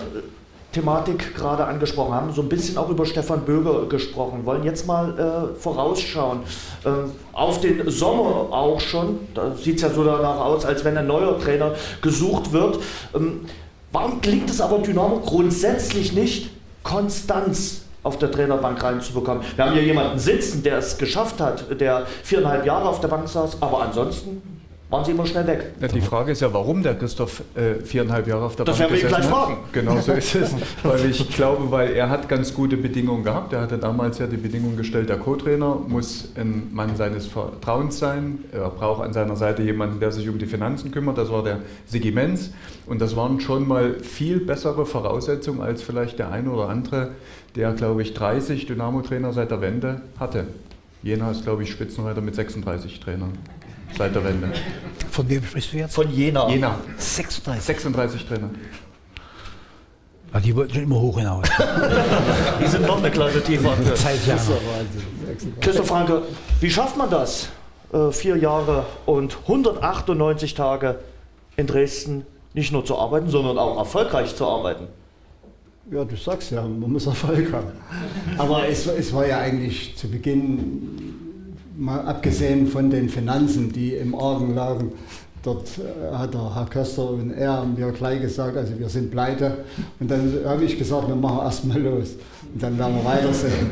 Thematik gerade angesprochen haben, so ein bisschen auch über Stefan Böger gesprochen, wollen jetzt mal äh, vorausschauen. Äh, auf den Sommer auch schon, da sieht es ja so danach aus, als wenn ein neuer Trainer gesucht wird. Ähm, warum gelingt es aber Dynamo grundsätzlich nicht, Konstanz auf der Trainerbank reinzubekommen? Wir haben hier jemanden sitzen, der es geschafft hat, der viereinhalb Jahre auf der Bank saß, aber ansonsten waren sie immer schnell weg. Ja, die Frage ist ja, warum der Christoph äh, viereinhalb Jahre auf der das Bank gesessen hat. Das werden wir gleich fragen. Genau so ist es. weil ich glaube, weil er hat ganz gute Bedingungen gehabt. Er hatte damals ja die Bedingung gestellt, der Co-Trainer muss ein Mann seines Vertrauens sein. Er braucht an seiner Seite jemanden, der sich um die Finanzen kümmert. Das war der Sigi Menz. Und das waren schon mal viel bessere Voraussetzungen als vielleicht der eine oder andere, der, glaube ich, 30 Dynamo-Trainer seit der Wende hatte. Jena ist, glaube ich, Spitzenreiter mit 36 Trainern seit der Wende. Von wem sprichst du jetzt? Von Jena. Jena. 36. 36 Trainer. Ja, die wollten schon immer hoch hinaus. die sind noch eine Klasse tiefer. Christoph Franke, wie schafft man das? Äh, vier Jahre und 198 Tage in Dresden nicht nur zu arbeiten, sondern auch erfolgreich zu arbeiten. Ja, du sagst ja, man muss Erfolg haben. Aber es, es war ja eigentlich zu Beginn mal abgesehen von den Finanzen, die im Argen lagen, dort äh, hat der Herr Köster und er mir gleich gesagt, also wir sind pleite. Und dann habe ich gesagt, wir machen erstmal los. Und dann werden wir weitersehen.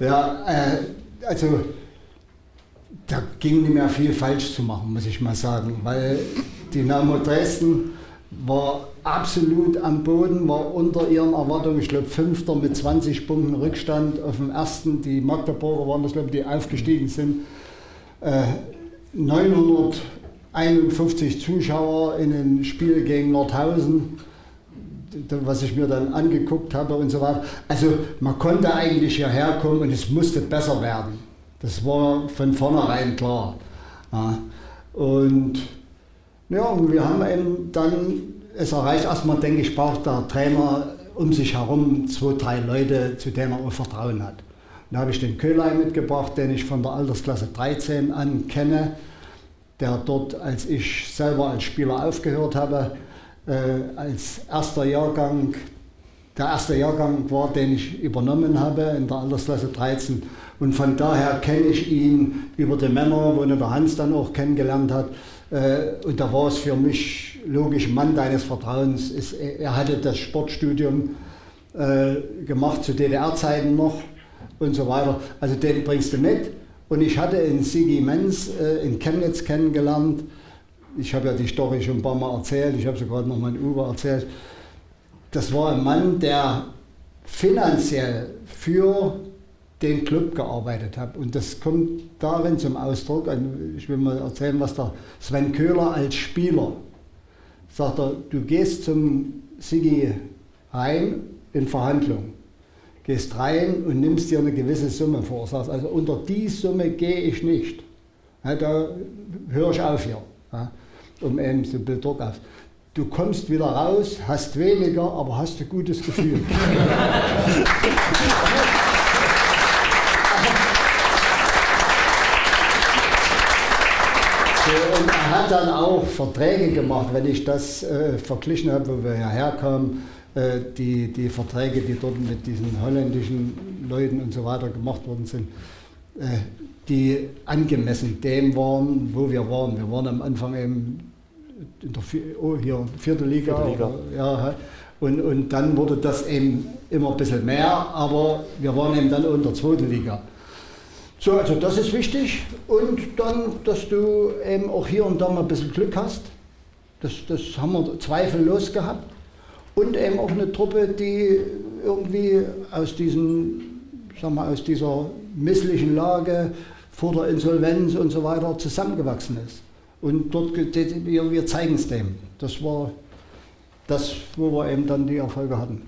Ja, äh, also da ging nicht mehr viel falsch zu machen, muss ich mal sagen, weil Dynamo Dresden war absolut am Boden, war unter ihren Erwartungen, ich glaube Fünfter mit 20 Punkten Rückstand auf dem ersten. Die Magdeburger waren das, glaube ich, die aufgestiegen sind. Äh, 951 Zuschauer in ein Spiel gegen Nordhausen, was ich mir dann angeguckt habe und so weiter. Also man konnte eigentlich hierher kommen und es musste besser werden. Das war von vornherein klar. Ja. Und ja, und wir haben eben dann es erreicht erstmal, denke ich, braucht der Trainer um sich herum zwei, drei Leute, zu denen er auch Vertrauen hat. Da habe ich den Köhlei mitgebracht, den ich von der Altersklasse 13 an kenne, der dort, als ich selber als Spieler aufgehört habe, äh, als erster Jahrgang, der erste Jahrgang war, den ich übernommen habe in der Altersklasse 13. Und von daher kenne ich ihn über die Männer, wo der Hans dann auch kennengelernt hat. Äh, und da war es für mich logisch, Mann deines Vertrauens. Ist, er hatte das Sportstudium äh, gemacht zu DDR-Zeiten noch und so weiter. Also den bringst du mit. Und ich hatte in Sigi Menz äh, in Chemnitz kennengelernt. Ich habe ja die Story schon ein paar Mal erzählt. Ich habe sie gerade noch mal in Uwe erzählt. Das war ein Mann, der finanziell für den Club gearbeitet habe. Und das kommt darin zum Ausdruck, ich will mal erzählen, was der Sven Köhler als Spieler sagt, er, du gehst zum Sigi rein in Verhandlungen, gehst rein und nimmst dir eine gewisse Summe vor, sagst, also unter die Summe gehe ich nicht. Da höre ich auf hier, ja, um eben so ein Druck auf. Du kommst wieder raus, hast weniger, aber hast ein gutes Gefühl. und er hat dann auch Verträge gemacht, wenn ich das äh, verglichen habe, wo wir hierher kamen, äh, die, die Verträge, die dort mit diesen holländischen Leuten und so weiter gemacht worden sind, äh, die angemessen dem waren, wo wir waren. Wir waren am Anfang eben in der oh, hier, vierte Liga. Vierte Liga. Oder, ja, und, und dann wurde das eben immer ein bisschen mehr, aber wir waren eben dann in der zweiten Liga. So, also das ist wichtig. Und dann, dass du eben auch hier und da mal ein bisschen Glück hast. Das, das haben wir zweifellos gehabt. Und eben auch eine Truppe, die irgendwie aus, diesen, sag mal, aus dieser misslichen Lage vor der Insolvenz und so weiter zusammengewachsen ist. Und dort, wir, wir zeigen es dem. Das war das, wo wir eben dann die Erfolge hatten.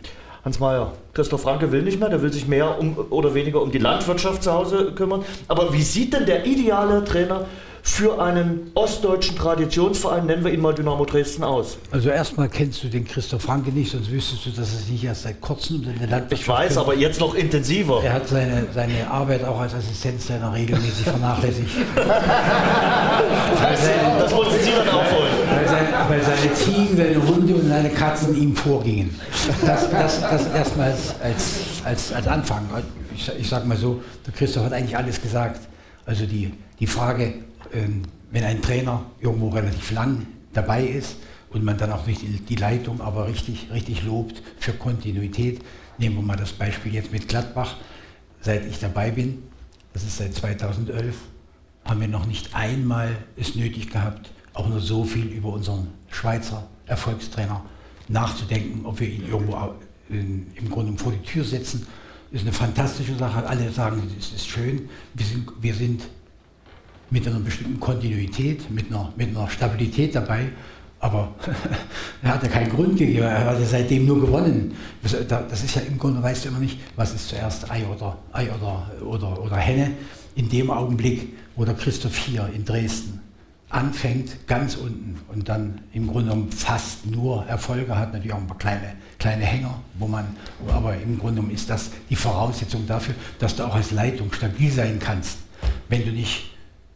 Hans Mayer, Christoph Franke will nicht mehr, der will sich mehr um, oder weniger um die Landwirtschaft zu Hause kümmern. Aber wie sieht denn der ideale Trainer für einen ostdeutschen Traditionsverein, nennen wir ihn mal Dynamo Dresden, aus? Also erstmal kennst du den Christoph Franke nicht, sonst wüsstest du, dass es nicht erst seit kurzem um seine Landwirtschaft Ich weiß, aber jetzt noch intensiver. Er hat seine, seine Arbeit auch als Assistenztrainer regelmäßig vernachlässigt. das, das mussten Sie dann aufholen. Weil, sein, weil, seine Ziegen, seine Hunde und seine Katzen ihm vorgingen. Das, das, das erstmal als, als, als Anfang. Ich, ich sage mal so, der Christoph hat eigentlich alles gesagt. Also die, die Frage, wenn ein Trainer irgendwo relativ lang dabei ist und man dann auch nicht die Leitung aber richtig, richtig lobt für Kontinuität, nehmen wir mal das Beispiel jetzt mit Gladbach, seit ich dabei bin, das ist seit 2011, haben wir noch nicht einmal es nötig gehabt, auch nur so viel über unseren Schweizer Erfolgstrainer nachzudenken, ob wir ihn irgendwo im Grunde vor die Tür setzen. Ist eine fantastische Sache. Alle sagen, es ist schön. Wir sind, wir sind mit einer bestimmten Kontinuität, mit einer, mit einer Stabilität dabei. Aber er hat ja keinen Grund gegeben, er hat ja seitdem nur gewonnen. Das ist ja im Grunde, weißt du immer nicht, was ist zuerst Ei oder, Ei oder, oder, oder Henne. In dem Augenblick, wo der Christoph hier in Dresden anfängt, ganz unten und dann im Grunde genommen fast nur Erfolge hat, natürlich auch ein paar kleine, kleine Hänger, wo man, aber im Grunde genommen ist das die Voraussetzung dafür, dass du auch als Leitung stabil sein kannst. Wenn du nicht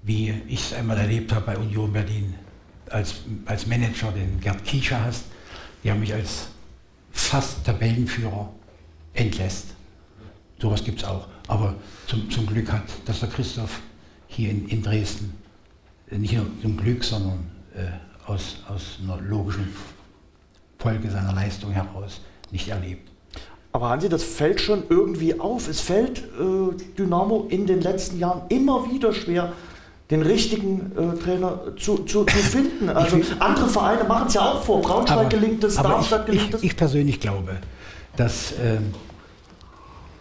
wie ich es einmal erlebt habe bei Union Berlin, als, als Manager den Gerd Kiescher hast, der mich als fast Tabellenführer entlässt. Sowas gibt es auch. Aber zum, zum Glück hat das der Christoph hier in, in Dresden nicht nur zum Glück, sondern äh, aus, aus einer logischen Folge seiner Leistung heraus nicht erlebt. Aber Hansi, das fällt schon irgendwie auf. Es fällt äh, Dynamo in den letzten Jahren immer wieder schwer, den richtigen äh, Trainer zu, zu, zu finden. Also ich, andere Vereine machen es ja auch vor. Braunschweig aber, gelingt es, Darmstadt gelingt es. Ich, persönlich glaube, dass äh,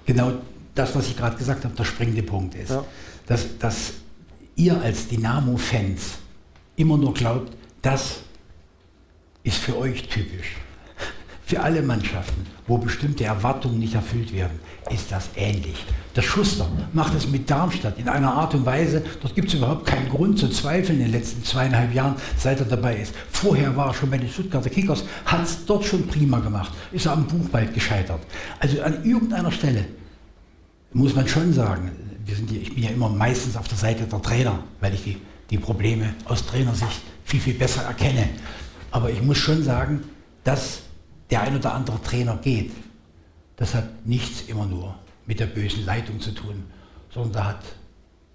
genau das, was ich gerade gesagt habe, der springende Punkt ist. Ja. Dass, dass ihr als Dynamo-Fans immer nur glaubt, das ist für euch typisch. Für alle Mannschaften, wo bestimmte Erwartungen nicht erfüllt werden, ist das ähnlich. Der Schuster macht es mit Darmstadt in einer Art und Weise, dort gibt es überhaupt keinen Grund zu zweifeln in den letzten zweieinhalb Jahren, seit er dabei ist. Vorher war er schon bei den Stuttgarter Kickers, hat es dort schon prima gemacht, ist er am Buchwald gescheitert. Also an irgendeiner Stelle muss man schon sagen, wir sind hier, ich bin ja immer meistens auf der Seite der Trainer, weil ich die, die Probleme aus Trainersicht viel, viel besser erkenne. Aber ich muss schon sagen, dass der ein oder andere Trainer geht, das hat nichts immer nur mit der bösen Leitung zu tun, sondern da hat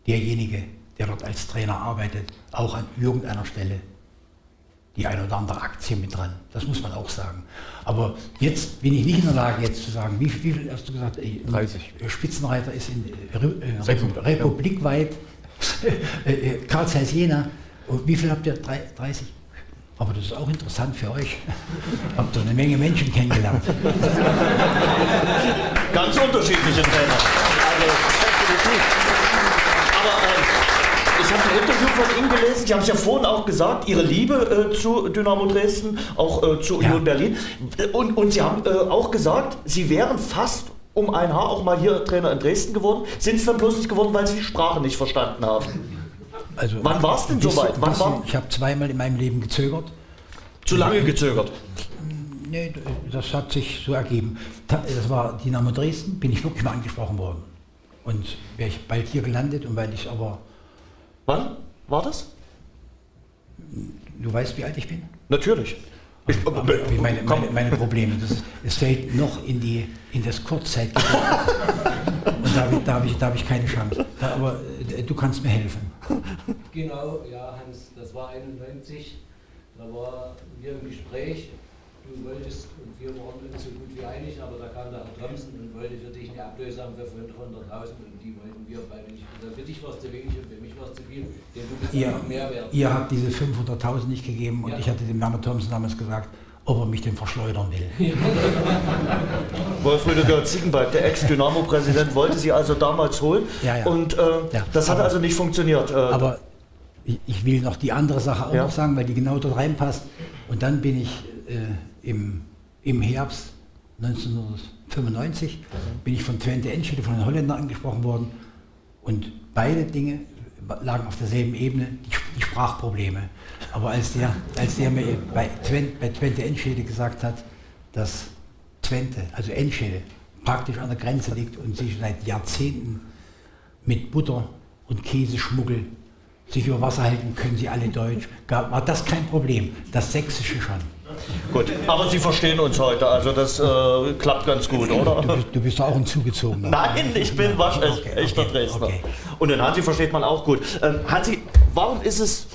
derjenige, der dort als Trainer arbeitet, auch an irgendeiner Stelle die ein oder andere Aktie mit dran. Das muss man auch sagen. Aber jetzt bin ich nicht in der Lage, jetzt zu sagen, wie, viel hast du gesagt? 30. Spitzenreiter ist in äh, republikweit, äh, äh, Karl Zeiss Jena. Und wie viel habt ihr? 30? Aber das ist auch interessant für euch. Habt ihr eine Menge Menschen kennengelernt. Ganz unterschiedliche Trainer. Also, Aber äh, ich habe ein Interview von Ihnen gelesen. Sie haben es ja vorhin auch gesagt, Ihre Liebe äh, zu Dynamo Dresden, auch äh, zu Union ja. Berlin. Und, und Sie haben äh, auch gesagt, Sie wären fast um ein Haar auch mal hier Trainer in Dresden geworden. Sind es dann bloß nicht geworden, weil Sie die Sprache nicht verstanden haben? Also, Wann war es denn soweit? Wann war? Ich habe zweimal in meinem Leben gezögert. Zu lange gezögert? Nee, das hat sich so ergeben. Das war Dynamo Dresden, bin ich wirklich mal angesprochen worden. Und wäre ich bald hier gelandet und weil ich aber. Wann war das? Du weißt, wie alt ich bin? Natürlich. Ich, meine, meine, meine, Probleme. Das, es fällt noch in, die, in das Kurzzeit. und da, da habe ich, hab ich keine Chance. Da, aber äh, du kannst mir helfen. Genau, ja, Hans, das war 91. Da war wir im Gespräch, du wolltest, und wir waren uns so gut wie einig, aber da kam der Herr Thompson und wollte für dich eine Ablösung für 500.000 und die wollten wir beide nicht. Also für dich war es zu wenig und für mich war es zu viel, denn du bist ihr, mehr wert. Ihr habt diese 500.000 nicht gegeben und Ja. ich hatte dem Herrn Thompson damals gesagt, ob er mich denn verschleudern will. Wolf Rüdiger Ziegenbalg, der Ex-Dynamo-Präsident, wollte sie also damals holen. Ja, ja. Und äh, Ja, das hat aber- also nicht funktioniert. Äh, Aber ich, ich will noch die andere Sache auch Ja. noch sagen, weil die genau dort reinpasst. Und dann bin ich äh, im, im Herbst 1995 bin ich von Twente Enschede, von den Holländern angesprochen worden. Und beide Dinge lagen auf derselben Ebene, die, Sprachprobleme. Aber als der, als der mir bei Twente, bei Twente Enschede gesagt hat, dass Twente, also Enschede, praktisch an der Grenze liegt und sich seit Jahrzehnten mit Butter und Käseschmuggel sich über Wasser halten, können sie alle Deutsch. War das kein Problem? Das Sächsische schon. Gut, aber Sie verstehen uns heute, also das äh, klappt ganz gut, oder? Du bist, du bist auch ein Zugezogener. Nein, ich bin wasch, Okay, echter okay, Dresdner. okay. Und den Hansi versteht man auch gut. Ähm, Hansi, warum ist es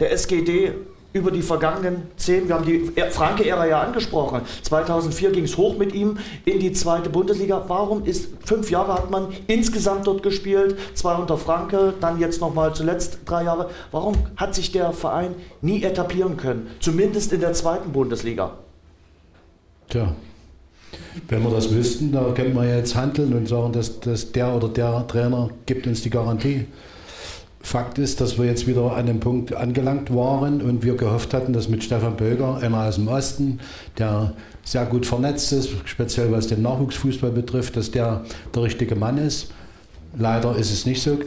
der SGD über die vergangenen zehn, wir haben die Franke-Ära ja angesprochen, 2004 ging es hoch mit ihm in die zweite Bundesliga. Warum ist, fünf Jahre hat man insgesamt dort gespielt, zwei unter Franke, dann jetzt nochmal zuletzt drei Jahre. Warum hat sich der Verein nie etablieren können, zumindest in der zweiten Bundesliga? Tja, wenn wir das wüssten, da könnten wir jetzt handeln und sagen, dass, dass der oder der Trainer gibt uns die Garantie. Fakt ist, dass wir jetzt wieder an dem Punkt angelangt waren und wir gehofft hatten, dass mit Stefan Böger, einer aus dem Osten, der sehr gut vernetzt ist, speziell was den Nachwuchsfußball betrifft, dass der der richtige Mann ist. Leider ist es nicht so.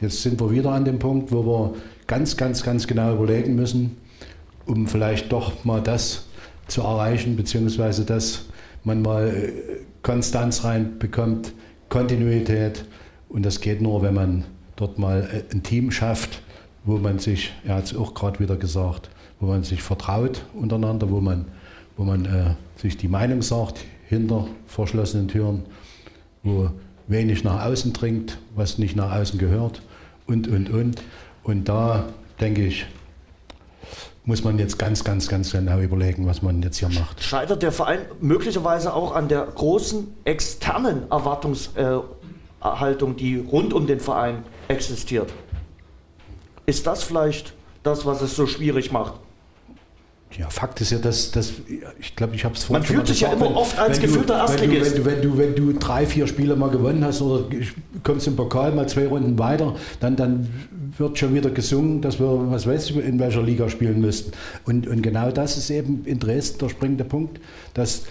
Jetzt sind wir wieder an dem Punkt, wo wir ganz, ganz, ganz genau überlegen müssen, um vielleicht doch mal das zu erreichen, beziehungsweise dass man mal äh, Konstanz reinbekommt, Kontinuität. Und das geht nur, wenn man dort mal äh, ein Team schafft, wo man sich, er hat es auch gerade wieder gesagt, wo man sich vertraut untereinander, wo man, wo man äh, sich die Meinung sagt hinter verschlossenen Türen, wo wenig nach außen dringt, was nicht nach außen gehört und, und, und. Und da denke ich, muss man jetzt ganz, ganz, ganz genau überlegen, was man jetzt hier macht. Scheitert der Verein möglicherweise auch an der großen externen Erwartungshaltung, die rund um den Verein existiert? Ist das vielleicht das, was es so schwierig macht? Ja, Fakt ist ja, dass, dass ich glaube, ich habe es Man fühlt sich ja immer oft als gefühlter Erstligist. Wenn du, wenn, du, wenn, du, wenn du drei, vier Spiele mal gewonnen hast oder kommst im Pokal mal zwei Runden weiter, dann, dann wird schon wieder gesungen, dass wir, was weiß ich, in welcher Liga spielen müssten. Und, und genau das ist eben in Dresden der springende Punkt, dass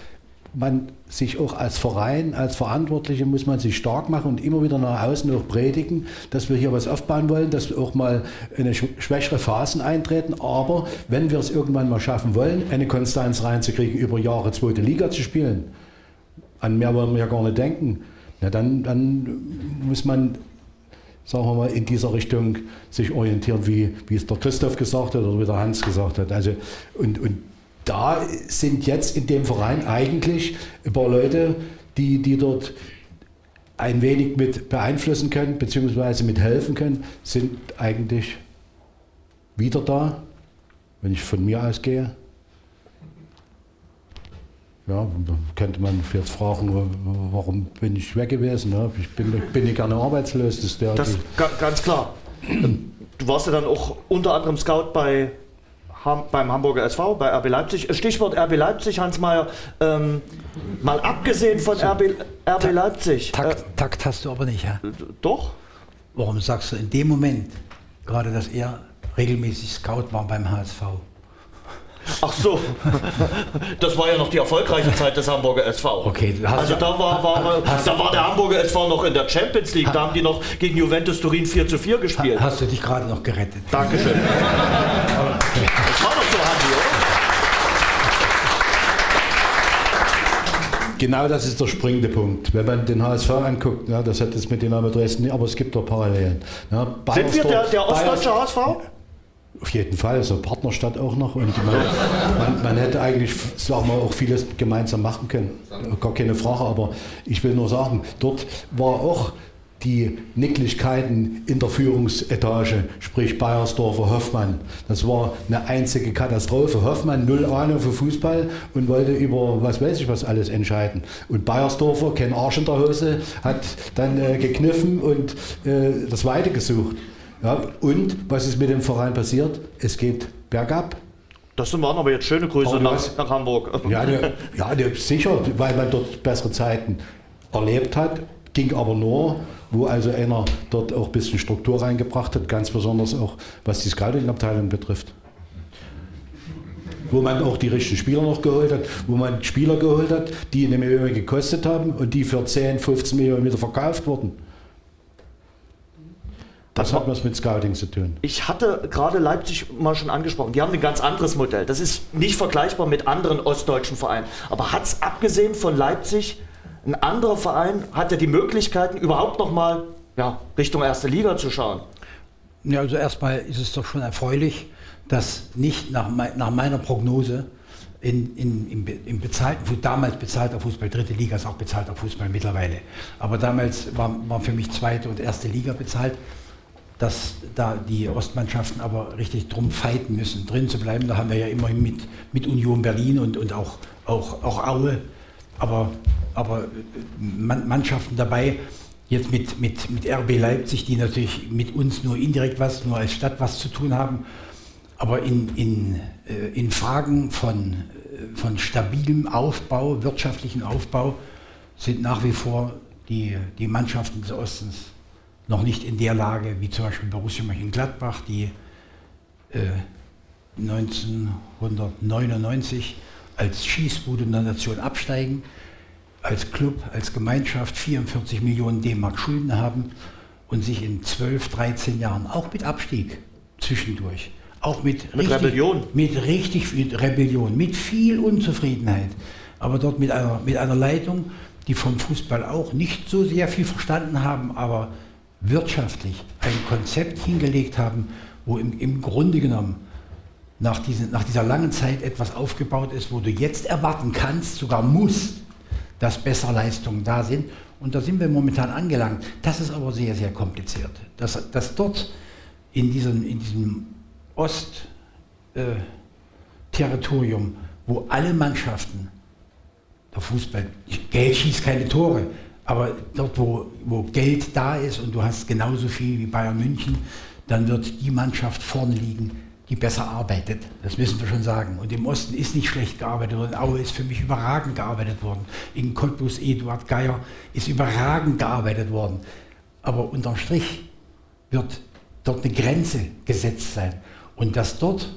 man sich auch als Verein, als Verantwortliche muss man sich stark machen und immer wieder nach außen auch predigen, dass wir hier was aufbauen wollen, dass auch mal eine sch- schwächere Phasen eintreten. Aber wenn wir es irgendwann mal schaffen wollen, eine Konstanz reinzukriegen, über Jahre zweite Liga zu spielen, an mehr wollen wir ja gar nicht denken, na dann, dann muss man sagen wir mal, in dieser Richtung sich orientieren, wie, wie es der Christoph gesagt hat oder wie der Hans gesagt hat. Also, und, und da sind jetzt in dem Verein eigentlich ein paar Leute, die, die dort ein wenig mit beeinflussen können, beziehungsweise mit helfen können, sind eigentlich wieder da, wenn ich von mir ausgehe. Ja, könnte man jetzt fragen, warum bin ich weg gewesen? Ne? Ich bin, bin ich gerne arbeitslos. Das Das ga, ganz klar. Du warst ja dann auch unter anderem Scout bei beim Hamburger SV, bei RB Leipzig. Stichwort RB Leipzig, Hans Mayer. Ähm, mal abgesehen von RB, RB Leipzig. Takt, Takt hast du aber nicht, ja? Äh, doch? Warum sagst du in dem Moment gerade, dass er regelmäßig Scout war beim HSV? Ach so, das war ja noch die erfolgreiche Zeit des Hamburger SV. Okay, du hast also da war, war, da war der Hamburger SV noch in der Champions League, da haben die noch gegen Juventus Turin 4 zu 4 gespielt. Hast du dich gerade noch gerettet? Dankeschön. Genau das ist der springende Punkt. Wenn man den HSV anguckt, ja, das hat jetzt mit Dynamo Dresden nicht, aber es gibt doch Parallelen. Ja, Sind wir der, der ostdeutsche HSV? Auf jeden Fall, so Partnerstadt auch noch. Und man, man, man hätte eigentlich, sagen wir, auch vieles gemeinsam machen können. Gar keine Frage, aber ich will nur sagen, dort war auch die Nicklichkeiten in der Führungsetage, sprich Bayersdorfer, Hoffmann. Das war eine einzige Katastrophe. Hoffmann null Ahnung für Fußball und wollte über was weiß ich was alles entscheiden. Und Bayersdorfer, kein Arsch in der Hose, hat dann äh, gekniffen und äh, das Weite gesucht. Ja, und was ist mit dem Verein passiert? Es geht bergab. Das waren aber jetzt schöne Grüße nach, nach, Hamburg. Ja, ne, ja ne, sicher, weil man dort bessere Zeiten erlebt hat Ging aber nur, wo also einer dort auch ein bisschen Struktur reingebracht hat, ganz besonders auch was die Scouting-Abteilung betrifft. Wo man auch die richtigen Spieler noch geholt hat, wo man Spieler geholt hat, die eine Million gekostet haben und die für 10, 15 Millionen wieder verkauft wurden. Das hat was mit Scouting zu tun. Ich hatte gerade Leipzig mal schon angesprochen. Die haben ein ganz anderes Modell. Das ist nicht vergleichbar mit anderen ostdeutschen Vereinen. Aber hat es abgesehen von Leipzig ein anderer Verein hat ja die Möglichkeiten, überhaupt noch mal ja, Richtung erste Liga zu schauen. Ja, also erstmal ist es doch schon erfreulich, dass nicht nach, nach meiner Prognose in, in, im, im bezahlten, damals bezahlter Fußball, dritte Liga ist auch bezahlter Fußball mittlerweile, aber damals war, war für mich zweite und erste Liga bezahlt, dass da die Ostmannschaften aber richtig drum fighten müssen, drin zu bleiben. Da haben wir ja immerhin mit, mit Union Berlin und, und auch, auch, auch Aue aber, aber Mannschaften dabei, jetzt mit, mit, mit RB Leipzig, die natürlich mit uns nur indirekt was, nur als Stadt was zu tun haben, aber in, in, äh, in Fragen von, äh, von stabilem Aufbau, wirtschaftlichen Aufbau, sind nach wie vor die, die Mannschaften des Ostens noch nicht in der Lage, wie zum Beispiel Borussia Mönchengladbach, die äh, 1999 als Schießbude in der Nation absteigen, als Club, als Gemeinschaft 44 Millionen D-Mark Schulden haben und sich in 12, 13 Jahren auch mit Abstieg zwischendurch, auch mit, mit richtig, Rebellion, mit richtig viel Rebellion, mit viel Unzufriedenheit, aber dort mit einer, mit einer Leitung, die vom Fußball auch nicht so sehr viel verstanden haben, aber wirtschaftlich ein Konzept hingelegt haben, wo im, im Grunde genommen nach, diesen, nach dieser langen Zeit etwas aufgebaut ist, wo du jetzt erwarten kannst, sogar musst, dass bessere Leistungen da sind. Und da sind wir momentan angelangt. Das ist aber sehr, sehr kompliziert. Dass, dass dort in diesem, in diesem Ost-Territorium, äh, wo alle Mannschaften, der Fußball, Geld schießt keine Tore, aber dort, wo, wo Geld da ist und du hast genauso viel wie Bayern München, dann wird die Mannschaft vorne liegen, die besser arbeitet. Das müssen wir schon sagen. Und im Osten ist nicht schlecht gearbeitet worden. Aue ist für mich überragend gearbeitet worden. In Cottbus Eduard Geier ist überragend gearbeitet worden. Aber unterm Strich wird dort eine Grenze gesetzt sein. Und dass dort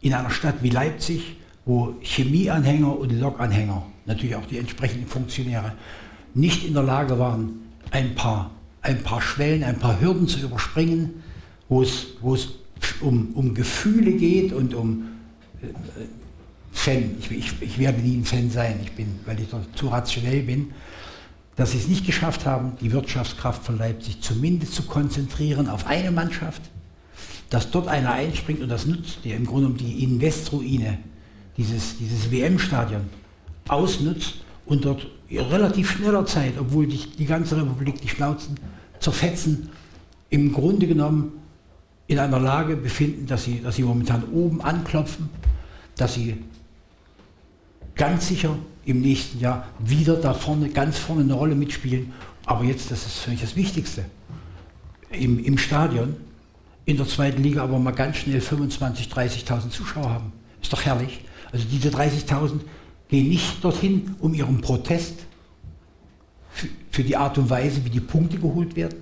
in einer Stadt wie Leipzig, wo Chemieanhänger und Lokanhänger, natürlich auch die entsprechenden Funktionäre, nicht in der Lage waren, ein paar, ein paar Schwellen, ein paar Hürden zu überspringen, wo es, wo es um, um Gefühle geht und um äh, Fan. Ich, ich, ich, werde nie ein Fan sein, ich bin, weil ich zu rationell bin, dass sie es nicht geschafft haben, die Wirtschaftskraft von Leipzig zumindest zu konzentrieren auf eine Mannschaft, dass dort einer einspringt und das nutzt, der im Grunde die Investroine, dieses, dieses WM-Stadion, ausnutzt und dort relativ schneller Zeit, obwohl die, die ganze Republik die Schnauzen zerfetzen, im Grunde genommen in einer Lage befinden, dass sie, dass sie momentan oben anklopfen, dass sie ganz sicher im nächsten Jahr wieder da vorne, ganz vorne eine Rolle mitspielen. Aber jetzt, das ist für mich das Wichtigste, im, im Stadion, in der zweiten Liga aber mal ganz schnell 25.000, 30.000 Zuschauer haben. Ist doch herrlich. Also diese 30.000 gehen nicht dorthin, um ihren Protest für, für die Art und Weise, wie die Punkte geholt werden,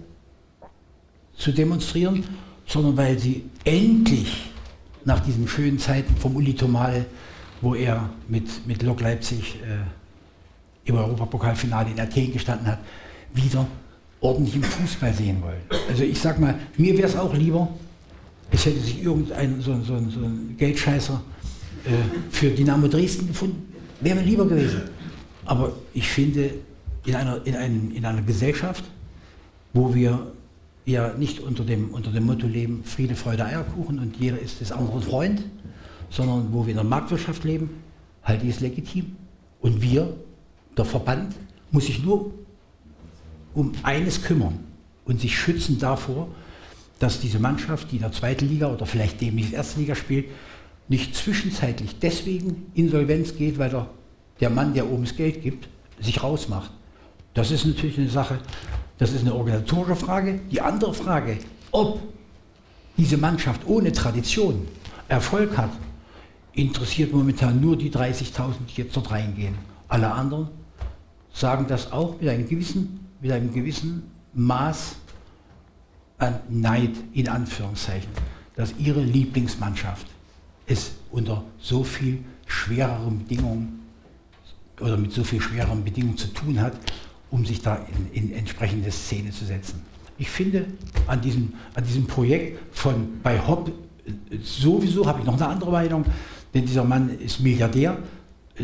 zu demonstrieren, sondern weil sie endlich nach diesen schönen Zeiten vom Uli Tomal, wo er mit, mit Lok Leipzig äh, im Europapokalfinale in Athen gestanden hat, wieder ordentlich im Fußball sehen wollen. Also ich sag mal, mir wäre es auch lieber, es hätte sich irgendein so, so, so ein Geldscheißer äh, für Dynamo Dresden gefunden, wäre mir lieber gewesen. Aber ich finde, in einer, in, einem, in einer Gesellschaft, wo wir wir nicht unter dem, unter dem Motto leben, Friede, Freude, Eierkuchen und jeder ist des anderen Freund, sondern wo wir in der Marktwirtschaft leben, halte ich es legitim. Und wir, der Verband, muss sich nur um eines kümmern. und sich schützen davor, dass diese Mannschaft, die in der zweiten Liga oder vielleicht demnächst erste Liga spielt, nicht zwischenzeitlich deswegen Insolvenz geht, weil der, der Mann, der oben das Geld gibt, sich rausmacht. Das ist natürlich eine Sache, das ist eine organisatorische Frage. Die andere Frage, ob diese Mannschaft ohne Tradition Erfolg hat, interessiert momentan nur die 30.000, die jetzt dort reingehen. Alle anderen sagen das auch mit einem gewissen, mit einem gewissen Maß an Neid, in Anführungszeichen, dass ihre Lieblingsmannschaft es unter so viel schwereren Bedingungen oder mit so viel schwereren Bedingungen zu tun hat, um sich da in, in entsprechende Szene zu setzen. Ich finde an diesem, an diesem Projekt von bei Hopp sowieso habe ich noch eine andere Meinung, denn dieser Mann ist Milliardär,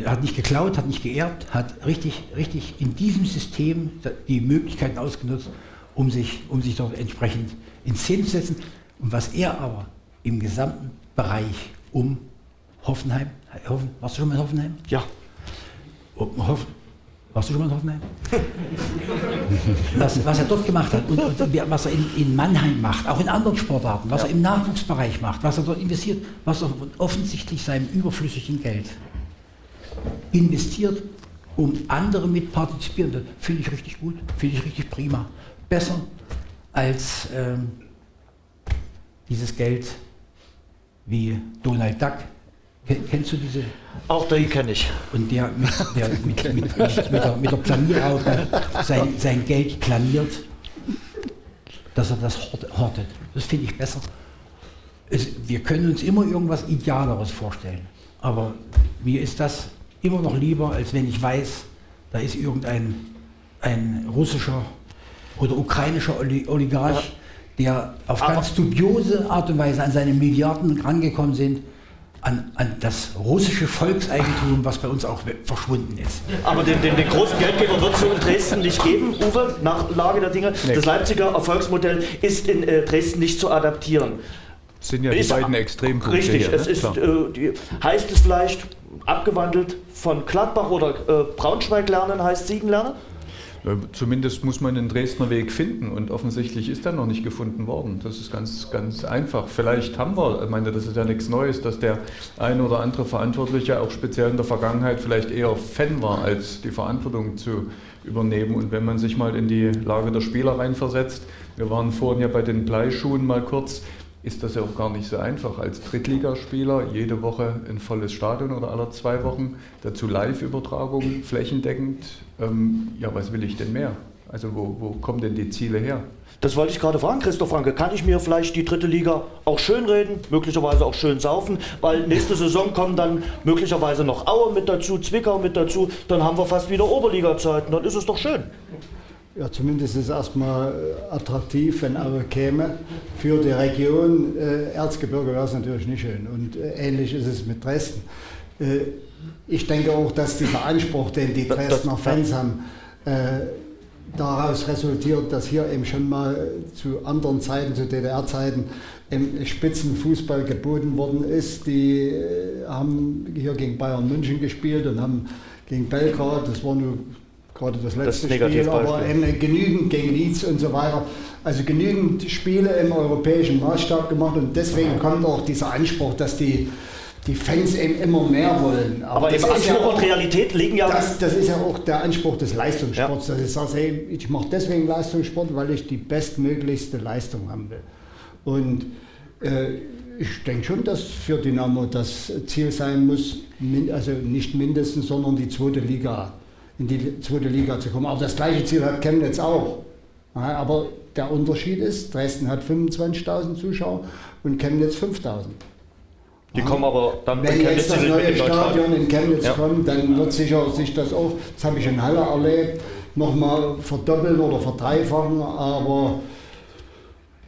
hat nicht geklaut, hat nicht geerbt, hat richtig, richtig in diesem System die Möglichkeiten ausgenutzt, um sich, um sich dort entsprechend in Szene zu setzen. Und was er aber im gesamten Bereich um Hoffenheim, Hoffen, warst du schon mal in Hoffenheim? Ja. Um Hoffen, warst du schon mal in Hoffenheim? was, was, er dort gemacht hat und, und was er in, in, Mannheim macht, auch in anderen Sportarten, was ja. er im Nachwuchsbereich macht, was er dort investiert, was er offensichtlich seinem überflüssigen Geld investiert, um andere mit partizipieren. Finde ich richtig gut, finde ich richtig prima. Besser als ähm, dieses Geld wie Donald Duck. Kennst du diese? Auch die kenne ich. Und der mit, der mit, mit, mit, mit der, mit der Planierhaube sein, sein Geld planiert, dass er das hortet. Das finde ich besser. Es, wir können uns immer irgendwas Idealeres vorstellen. Aber mir ist das immer noch lieber, als wenn ich weiß, da ist irgendein ein russischer oder ukrainischer Oligarch, der auf ganz dubiose Art und Weise an seine Milliarden rangekommen sind, an, an, das russische Volkseigentum, was bei uns auch verschwunden ist. Aber den, den, den großen Geldgeber wird es so in Dresden nicht geben, Uwe, nach Lage der Dinge. Nee. Das Leipziger Erfolgsmodell ist in äh, Dresden nicht zu adaptieren. Das sind ja die ist beiden Extrempunkte. Richtig, hier, es ne? ist, äh, die, heißt es vielleicht abgewandelt von Gladbach oder äh, Braunschweig lernen, heißt Siegen lernen? Zumindest muss man den Dresdner Weg finden und offensichtlich ist er noch nicht gefunden worden. Das ist ganz, ganz einfach. Vielleicht haben wir, ich meine, das ist ja nichts Neues, dass der ein oder andere Verantwortliche auch speziell in der Vergangenheit vielleicht eher Fan war, als die Verantwortung zu übernehmen. Und wenn man sich mal in die Lage der Spieler reinversetzt, wir waren vorhin ja bei den Bleischuhen mal kurz, ist das ja auch gar nicht so einfach. Als Drittligaspieler jede Woche ein volles Stadion oder alle zwei Wochen, dazu Live-Übertragung, flächendeckend. Ähm, ja, was will ich denn mehr? Also wo, wo kommen denn die Ziele her? Das wollte ich gerade fragen, Christoph Franke. Kann ich mir vielleicht die dritte Liga auch schön reden, möglicherweise auch schön saufen? Weil nächste Saison kommen dann möglicherweise noch Aue mit dazu, Zwickau mit dazu. Dann haben wir fast wieder Oberliga-Zeiten. Dann ist es doch schön. Ja, zumindest ist es erstmal äh, attraktiv, wenn Aue käme. Für die Region äh, Erzgebirge wäre es natürlich nicht schön. Und äh, ähnlich ist es mit Dresden. Äh, ich denke auch, dass dieser Anspruch, den die Dresdner Fans haben, äh, daraus resultiert, dass hier eben schon mal zu anderen Zeiten, zu DDR-Zeiten, Spitzenfußball geboten worden ist. Die äh, haben hier gegen Bayern München gespielt und haben gegen Belgrad, das war nur gerade das letzte das Spiel, aber eben genügend gegen Leeds und so weiter. Also genügend Spiele im europäischen Maßstab gemacht und deswegen kommt auch dieser Anspruch, dass die, die Fans eben immer mehr wollen. Aber, aber im Anspruch ja und Realität liegen ja... Das, das, ist ja auch der Anspruch des Leistungssports. Ja. Dass ich sage, hey, ich mache deswegen Leistungssport, weil ich die bestmöglichste Leistung haben will. Und äh, ich denke schon, dass für Dynamo das Ziel sein muss, also nicht mindestens, sondern die zweite Liga in die zweite Liga zu kommen. Aber das gleiche Ziel hat Chemnitz auch. Aber der Unterschied ist, Dresden hat 25.000 Zuschauer und Chemnitz 5.000. Die kommen aber dann Wenn jetzt das neue Stadion in Chemnitz ja. kommt, dann wird sicher sich das auch, das habe ich in Halle erlebt, nochmal verdoppeln oder verdreifachen, aber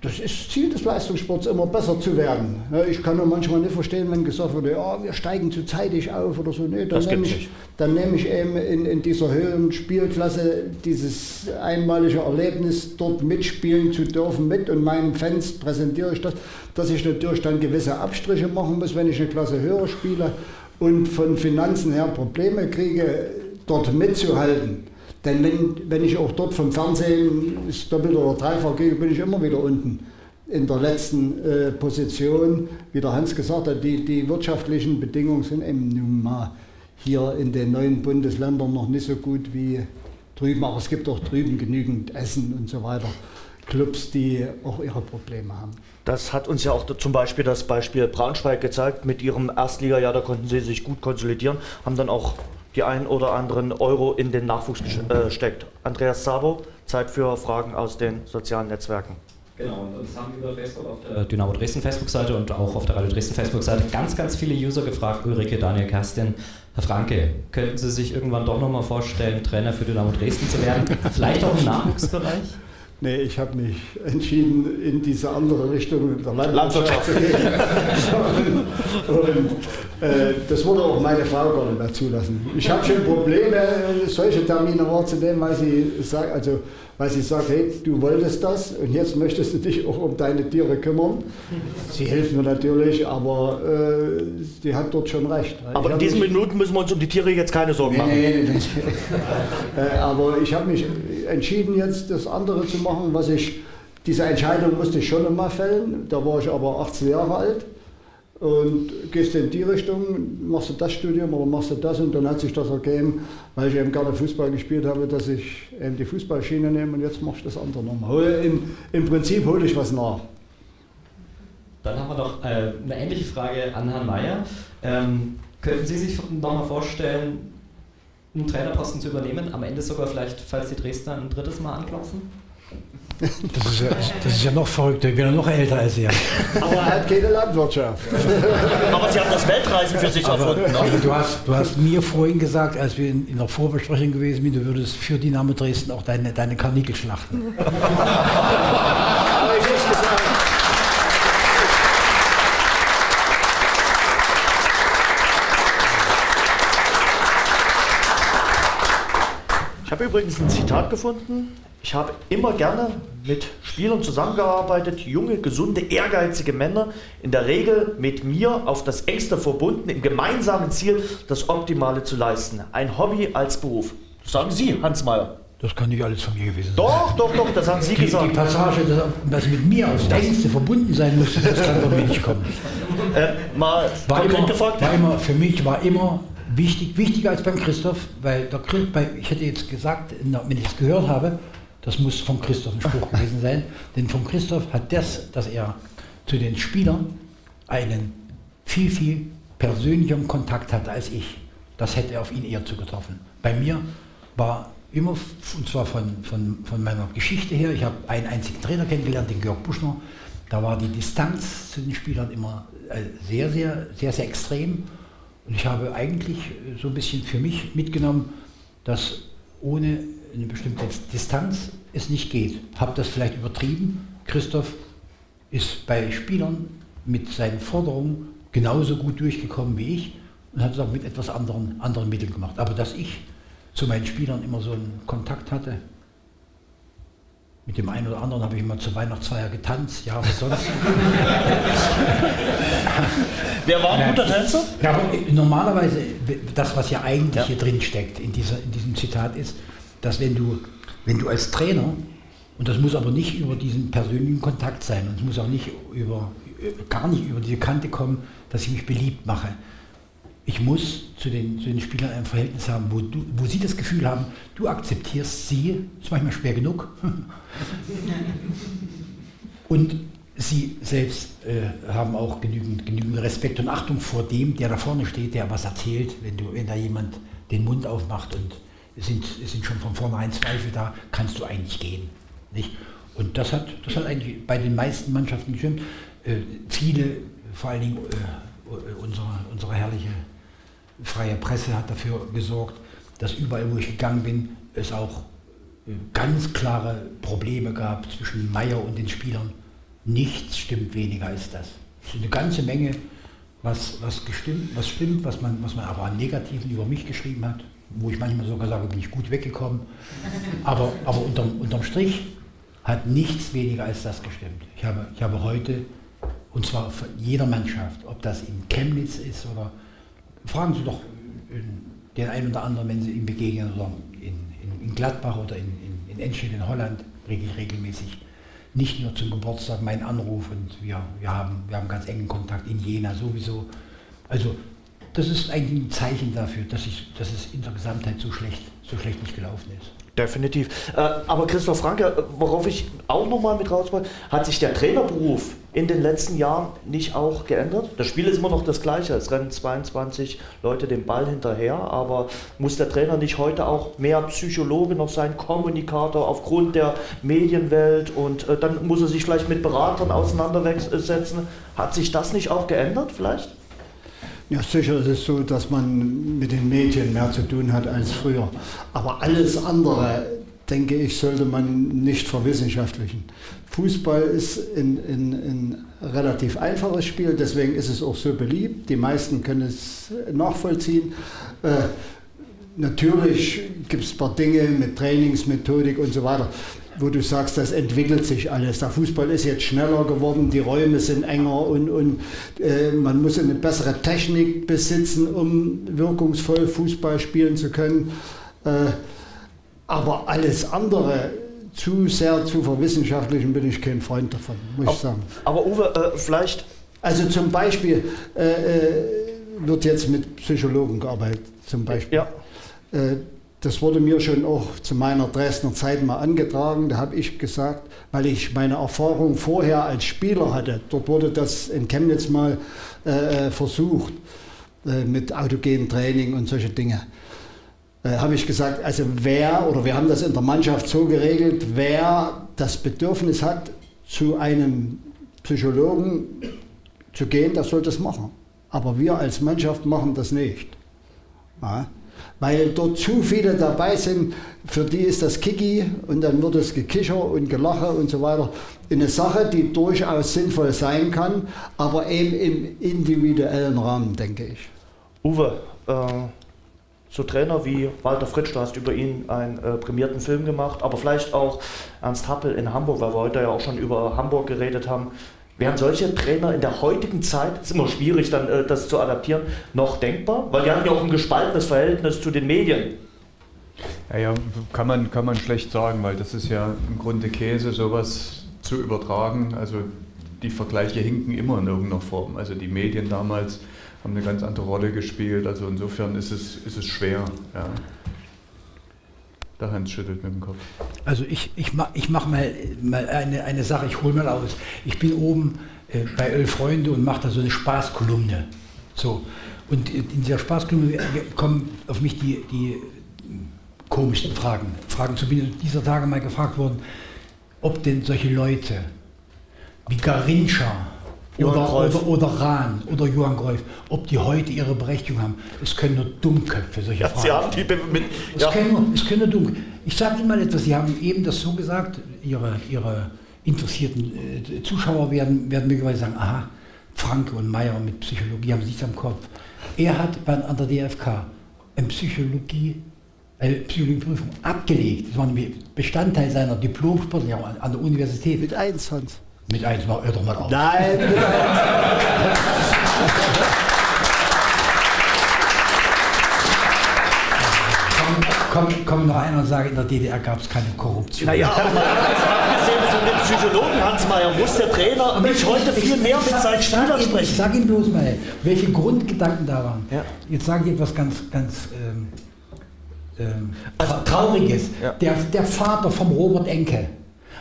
das ist Ziel des Leistungssports, immer besser zu werden. Ich kann nur manchmal nicht verstehen, wenn gesagt wird, ja, wir steigen zu zeitig auf oder so. Nee, dann nehme ich, dann nehme ich eben in, in dieser höheren Spielklasse dieses einmalige Erlebnis, dort mitspielen zu dürfen mit und meinen Fans präsentiere ich das, dass ich natürlich dann gewisse Abstriche machen muss, wenn ich eine Klasse höher spiele und von Finanzen her Probleme kriege, dort mitzuhalten Denn wenn, wenn ich auch dort vom Fernsehen ist doppelt oder dreifach gehe, bin ich immer wieder unten in der letzten äh, Position. Wie der Hans gesagt hat, die, die wirtschaftlichen Bedingungen sind eben nun mal hier in den neuen Bundesländern noch nicht so gut wie drüben. Aber es gibt auch drüben genügend Essen und so weiter. Clubs, die auch ihre Probleme haben. Das hat uns ja auch zum Beispiel das Beispiel Braunschweig gezeigt. Mit ihrem Erstliga-Jahr, da konnten sie sich gut konsolidieren, haben dann auch die ein oder anderen Euro in den Nachwuchs äh, gesteckt. Andreas Sabo, Zeit für Fragen aus den sozialen Netzwerken. Genau, und uns haben über Facebook auf der Dynamo Dresden Facebook-Seite und auch auf der Radio Dresden Facebook-Seite ganz, ganz viele User gefragt, Ulrike, Daniel, Kerstin, Herr Franke, könnten Sie sich irgendwann doch nochmal vorstellen, Trainer für Dynamo Dresden zu werden? Vielleicht auch im Nachwuchsbereich? Nee, ich habe mich entschieden, in diese andere Richtung der Landwirtschaft zu gehen. und, äh, das würde auch meine Frau gar nicht mehr zulassen. Ich habe schon Probleme, solche Termine wahrzunehmen, weil sie sagt, also weil sie sagt, hey, du wolltest das und jetzt möchtest du dich auch um deine Tiere kümmern. Sie hilft mir natürlich, aber äh, sie hat dort schon recht. Aber in diesen Minuten müssen wir uns um die Tiere jetzt keine Sorgen machen. Nee, nee, nee. äh, aber ich habe mich entschieden, jetzt das andere zu machen, was ich, diese Entscheidung musste ich schon einmal fällen. Da war ich aber 18 Jahre alt und gehst in die Richtung, machst du das Studium oder machst du das und dann hat sich das ergeben, weil ich eben gerne Fußball gespielt habe, dass ich eben die Fußballschiene nehme und jetzt machst du das andere nochmal. Im, Im Prinzip hole ich was nach. Dann haben wir noch äh, eine ähnliche Frage an Herrn Mayer. Ähm, könnten Sie sich nochmal vorstellen, einen Trainerposten zu übernehmen, am Ende sogar vielleicht, falls die Dresdner ein drittes Mal anklopfen? Das ist, ja, das ist ja noch verrückter, ich bin ja noch älter als er. Aber er hat keine Landwirtschaft. Aber Sie haben das Weltreisen für sich aber, erfunden. Ne? du, hast, du hast mir vorhin gesagt, als wir in, in der Vorbesprechung gewesen sind, du würdest für Dynamo Dresden auch deine, deine Karnickel schlachten. Ich habe übrigens ein Zitat gefunden ich habe immer gerne mit Spielern zusammengearbeitet, junge, gesunde, ehrgeizige Männer, in der Regel mit mir auf das engste verbunden, im gemeinsamen Ziel, das Optimale zu leisten. Ein Hobby als Beruf. Das sagen Sie, Hans Mayer. Das kann nicht alles von mir gewesen sein. Doch, doch, doch, das haben Sie die, gesagt. Die Passage, dass, mit mir aufs engste verbunden sein muss, das kann von mir nicht kommen. Äh, mal war immer, gefragt. War immer, für mich war immer wichtig, wichtiger als beim Christoph, weil der, ich hätte jetzt gesagt, wenn ich es gehört habe, das muss von Christoph ein Spruch gewesen sein. Denn von Christoph hat das, dass er zu den Spielern einen viel, viel persönlicheren Kontakt hatte als ich. Das hätte er auf ihn eher zugetroffen. Bei mir war immer, und zwar von, von, von meiner Geschichte her, ich habe einen einzigen Trainer kennengelernt, den Georg Buschner. Da war die Distanz zu den Spielern immer äh, sehr, sehr, sehr, sehr extrem. Und ich habe eigentlich so ein bisschen für mich mitgenommen, dass ohne eine bestimmte Distanz es nicht geht. Habe das vielleicht übertrieben? Christoph ist bei Spielern mit seinen Forderungen genauso gut durchgekommen wie ich und hat es auch mit etwas anderen, anderen Mitteln gemacht. Aber dass ich zu meinen Spielern immer so einen Kontakt hatte, mit dem einen oder anderen habe ich immer zur Weihnachtsfeier getanzt, ja, was sonst. Wer war ein guter Tänzer? Ja, normalerweise, das, was ja eigentlich ja. hier drin steckt in, dieser, in diesem Zitat ist, dass wenn du, wenn du als Trainer, und das muss aber nicht über diesen persönlichen Kontakt sein, und es muss auch nicht über, gar nicht über diese Kante kommen, dass ich mich beliebt mache. Ich muss zu den, zu den Spielern ein Verhältnis haben, wo, du, wo sie das Gefühl haben, du akzeptierst sie, ist manchmal schwer genug, und sie selbst äh, haben auch genügend, genügend Respekt und Achtung vor dem, der da vorne steht, der was erzählt, wenn, du, wenn da jemand den Mund aufmacht und es sind, sind schon von vornherein Zweifel da, kannst du eigentlich gehen. Nicht? Und das hat, das hat eigentlich bei den meisten Mannschaften gestimmt. Äh, viele, vor allen Dingen äh, unsere, unsere herrliche freie Presse hat dafür gesorgt, dass überall, wo ich gegangen bin, es auch äh, ganz klare Probleme gab zwischen Meier und den Spielern. Nichts stimmt weniger als das. Es ist eine ganze Menge, was, was, gestimmt, was stimmt, was man, was man aber an Negativen über mich geschrieben hat wo ich manchmal sogar sage, bin ich gut weggekommen. Aber, aber unterm, unterm Strich hat nichts weniger als das gestimmt. Ich habe, ich habe heute, und zwar von jeder Mannschaft, ob das in Chemnitz ist oder fragen Sie doch den einen oder anderen, wenn Sie ihm begegnen, oder in, in, in Gladbach oder in, in, in Enschede in Holland kriege ich regelmäßig nicht nur zum Geburtstag meinen Anruf und wir, wir, haben, wir haben ganz engen Kontakt in Jena sowieso. Also das ist eigentlich ein Zeichen dafür, dass, ich, dass es in der Gesamtheit so schlecht, so schlecht nicht gelaufen ist. Definitiv. Äh, aber Christoph Franke, worauf ich auch nochmal mit raus wollte, hat sich der Trainerberuf in den letzten Jahren nicht auch geändert? Das Spiel ist immer noch das gleiche. Es rennen 22 Leute den Ball hinterher, aber muss der Trainer nicht heute auch mehr Psychologe noch sein, Kommunikator aufgrund der Medienwelt und äh, dann muss er sich vielleicht mit Beratern auseinandersetzen? Hat sich das nicht auch geändert vielleicht? Ja, sicher ist es so, dass man mit den Medien mehr zu tun hat als früher. Aber alles andere, denke ich, sollte man nicht verwissenschaftlichen. Fußball ist ein, ein, ein relativ einfaches Spiel, deswegen ist es auch so beliebt. Die meisten können es nachvollziehen. Äh, natürlich gibt es ein paar Dinge mit Trainingsmethodik und so weiter wo du sagst, das entwickelt sich alles. Der Fußball ist jetzt schneller geworden, die Räume sind enger und, und äh, man muss eine bessere Technik besitzen, um wirkungsvoll Fußball spielen zu können. Äh, aber alles andere, zu sehr zu verwissenschaftlichen, bin ich kein Freund davon, muss aber, ich sagen. Aber Uwe, äh, vielleicht. Also zum Beispiel äh, äh, wird jetzt mit Psychologen gearbeitet, zum Beispiel. Ja. Das wurde mir schon auch zu meiner Dresdner Zeit mal angetragen. Da habe ich gesagt, weil ich meine Erfahrung vorher als Spieler hatte, dort wurde das in Chemnitz mal äh, äh versucht äh, mit autogenem Training und solche Dinge. Äh, habe ich gesagt, also wer, oder wir haben das in der Mannschaft so geregelt, wer das Bedürfnis hat, zu einem Psychologen zu gehen, der soll das machen. Aber wir als Mannschaft machen das nicht. Ja weil dort zu viele dabei sind, für die ist das Kiki und dann wird es Gekicher und Gelache und so weiter. Eine Sache, die durchaus sinnvoll sein kann, aber eben im individuellen Rahmen, denke ich. Uwe, äh, so Trainer wie Walter Fritsch, du hast über ihn einen äh, prämierten Film gemacht, aber vielleicht auch Ernst Happel in Hamburg, weil wir heute ja auch schon über Hamburg geredet haben. Wären solche Trainer in der heutigen Zeit, ist immer schwierig dann äh, das zu adaptieren, noch denkbar? Weil die haben ja auch ein gespaltenes Verhältnis zu den Medien. Ja, ja, kann man, kann man schlecht sagen, weil das ist ja im Grunde Käse, sowas zu übertragen. Also die Vergleiche hinken immer in irgendeiner Form. Also die Medien damals haben eine ganz andere Rolle gespielt. Also insofern ist es, ist es schwer. Ja. Der Hans schüttelt mit dem Kopf. Also ich, ich, mach, ich mache mal, mal eine, eine Sache, ich hole mal aus. Ich bin oben äh, bei Elf Freunde und mache da so eine Spaßkolumne. So. Und in dieser Spaßkolumne kommen auf mich die, die komischsten Fragen. Fragen zu bin dieser Tage mal gefragt worden, ob denn solche Leute wie Garincha oder, oder, oder, Rahn oder Johann Greuf, ob die heute ihre Berechtigung haben. Es können nur Dummköpfe solche ja, Fragen. Sie haben die mit, ja. es, können nur, es können nur Dummköpfe. Ich sage Ihnen mal etwas, Sie haben eben das so gesagt, Ihre, ihre interessierten äh, Zuschauer werden, werden möglicherweise sagen, aha, Franke und Meyer mit Psychologie haben nichts am Kopf. Er hat bei, an der DFK eine Psychologie, eine Psychologieprüfung abgelegt. Das war nämlich Bestandteil seiner Diplomsportler an der Universität. Mit eins, Hans. Mit eins, mach hör doch mal auf. Nein, mit Komm, noch einer und sage, in der DDR gab es keine Korruption. Naja, abgesehen von dem Psychologen Hans Mayer muss der Trainer nicht heute viel mehr mit seinen Spielern sprechen. Ich sage Ihnen bloß mal, welche Grundgedanken da waren. Ja. Jetzt sage ich etwas ganz, ganz ähm, ähm, also, Trauriges. Ja. Der, der Vater vom Robert Enke,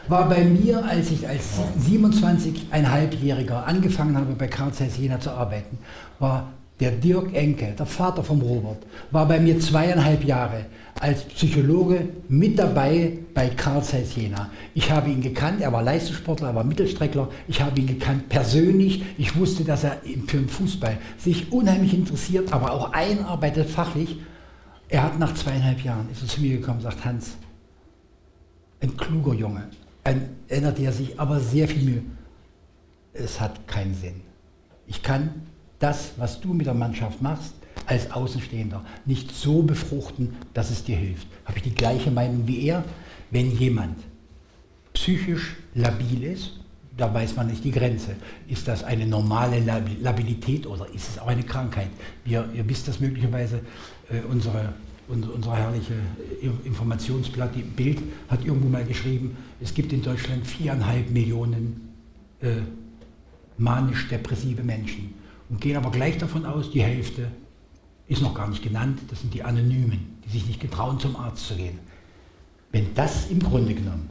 war bei mir, als ich als 27,5-Jähriger angefangen habe, bei Karl Zeiss Jena zu arbeiten, war der Dirk Enke, der Vater vom Robert, war bei mir zweieinhalb Jahre als Psychologe mit dabei bei Karl Zeiss Jena. Ich habe ihn gekannt, er war Leistungssportler, er war Mittelstreckler, ich habe ihn gekannt persönlich, ich wusste, dass er für den Fußball sich unheimlich interessiert, aber auch einarbeitet fachlich. Er hat nach zweieinhalb Jahren, ist er zu mir gekommen sagt, Hans, ein kluger Junge, erinnert er sich aber sehr viel Mühe. Es hat keinen Sinn. Ich kann das, was du mit der Mannschaft machst, als Außenstehender nicht so befruchten, dass es dir hilft. Habe ich die gleiche Meinung wie er? Wenn jemand psychisch labil ist, da weiß man nicht die Grenze. Ist das eine normale Labilität oder ist es auch eine Krankheit? Wir, ihr wisst das möglicherweise, äh, unsere unser, unser herrliche Informationsblatt, die Bild, hat irgendwo mal geschrieben, es gibt in Deutschland viereinhalb Millionen äh, manisch-depressive Menschen und gehen aber gleich davon aus, die Hälfte ist noch gar nicht genannt, das sind die Anonymen, die sich nicht getrauen, zum Arzt zu gehen. Wenn das im Grunde genommen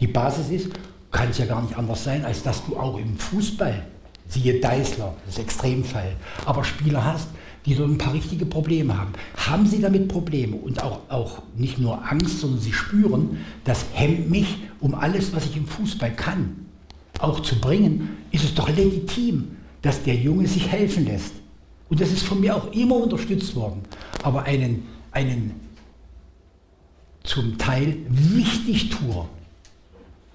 die Basis ist, kann es ja gar nicht anders sein, als dass du auch im Fußball, siehe Deißler, das ist Extremfall, aber Spieler hast, die so ein paar richtige Probleme haben. Haben sie damit Probleme und auch, auch nicht nur Angst, sondern sie spüren, das hemmt mich, um alles, was ich im Fußball kann, auch zu bringen, ist es doch legitim, dass der Junge sich helfen lässt. Und das ist von mir auch immer unterstützt worden. Aber einen, einen zum Teil Wichtigtuer,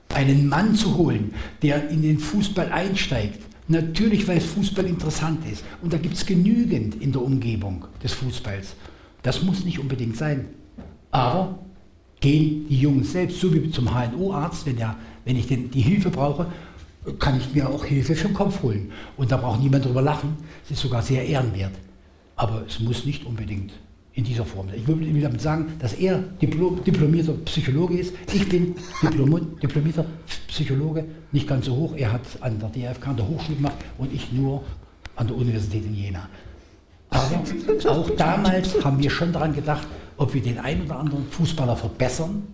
einen Mann zu holen, der in den Fußball einsteigt, Natürlich, weil Fußball interessant ist. Und da gibt es genügend in der Umgebung des Fußballs. Das muss nicht unbedingt sein. Aber gehen die Jungs selbst, so wie zum HNO-Arzt, wenn, wenn ich den, die Hilfe brauche, kann ich mir auch Hilfe für den Kopf holen. Und da braucht niemand drüber lachen. Es ist sogar sehr ehrenwert. Aber es muss nicht unbedingt in dieser Form. Ich will damit sagen, dass er Diplom, diplomierter Psychologe ist. Ich bin Diplom, diplomierter Psychologe, nicht ganz so hoch. Er hat an der DFK, an der Hochschule gemacht und ich nur an der Universität in Jena. Aber auch damals haben wir schon daran gedacht, ob wir den einen oder anderen Fußballer verbessern,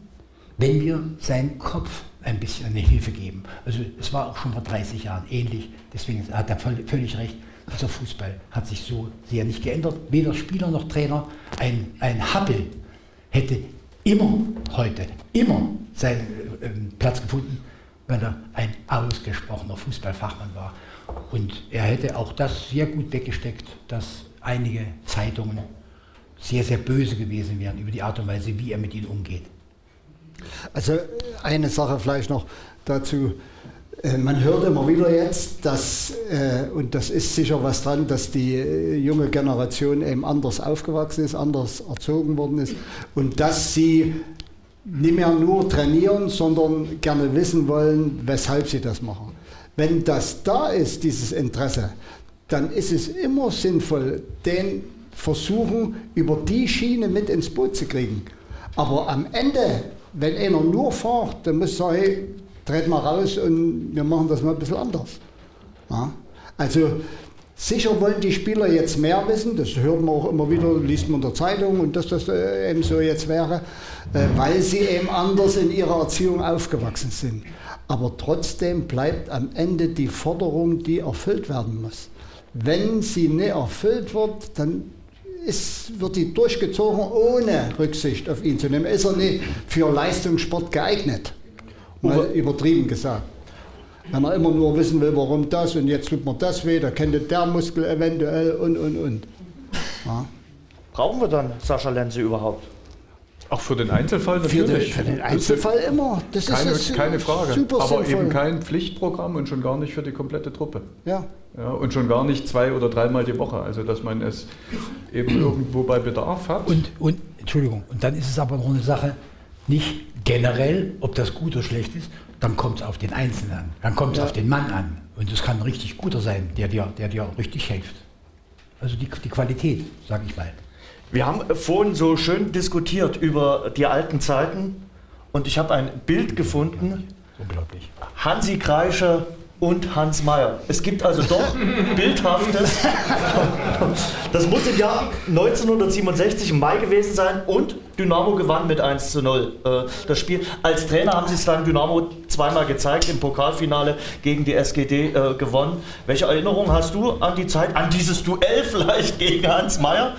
wenn wir seinen Kopf ein bisschen eine Hilfe geben. Also es war auch schon vor 30 Jahren ähnlich, deswegen hat er völlig recht. Dieser Fußball hat sich so sehr nicht geändert. Weder Spieler noch Trainer. Ein, ein Happel hätte immer heute, immer seinen äh, Platz gefunden, weil er ein ausgesprochener Fußballfachmann war. Und er hätte auch das sehr gut weggesteckt, dass einige Zeitungen sehr, sehr böse gewesen wären über die Art und Weise, wie er mit ihnen umgeht. Also eine Sache vielleicht noch dazu. Äh, man hört immer wieder jetzt, dass, äh, und das ist sicher was dran, dass die äh, junge Generation eben anders aufgewachsen ist, anders erzogen worden ist und dass sie nicht mehr nur trainieren, sondern gerne wissen wollen, weshalb sie das machen. Wenn das da ist, dieses Interesse, dann ist es immer sinnvoll, den versuchen, über die Schiene mit ins Boot zu kriegen. Aber am Ende, wenn einer nur fährt, dann muss er sagen, hey, dreht mal raus und wir machen das mal ein bisschen anders. Ja? Also sicher wollen die Spieler jetzt mehr wissen, das hört man auch immer wieder, liest man in der Zeitung und dass das äh, eben so jetzt wäre, äh, weil sie eben anders in ihrer Erziehung aufgewachsen sind. Aber trotzdem bleibt am Ende die Forderung, die erfüllt werden muss. Wenn sie nicht erfüllt wird, dann ist, wird die durchgezogen, ohne Rücksicht auf ihn zu nehmen. Ist er nicht für Leistungssport geeignet? Mal übertrieben gesagt. Wenn er immer nur wissen will, warum das und jetzt tut mir das weh, da kennt der Muskel eventuell und und und. Ja. Brauchen wir dann Sascha Lenze überhaupt? Auch für den Einzelfall natürlich. Für den, Einzelfall immer. Das keine, ist keine Frage. Super Aber sinnvoll. eben kein Pflichtprogramm und schon gar nicht für die komplette Truppe. Ja. ja. Und schon gar nicht zwei oder dreimal die Woche. Also dass man es eben irgendwo bei Bedarf hat. Und, und Entschuldigung, und dann ist es aber noch eine Sache, nicht generell, ob das gut oder schlecht ist, dann kommt es auf den Einzelnen an, dann kommt es ja. auf den Mann an. Und es kann ein richtig guter sein, der dir, der dir richtig hilft. Also die, die Qualität, sage ich mal. Wir haben vorhin so schön diskutiert über die alten Zeiten und ich habe ein Bild gefunden. Unglaublich. Hansi Kreischer und Hans Meyer. Es gibt also doch Bildhaftes. Das muss im Jahr 1967 im Mai gewesen sein und Dynamo gewann mit 1 zu 0 äh, das Spiel. Als Trainer haben sie es dann Dynamo zweimal gezeigt, im Pokalfinale gegen die SGD äh, gewonnen. Welche Erinnerung hast du an die Zeit, an dieses Duell vielleicht gegen Hans Meyer?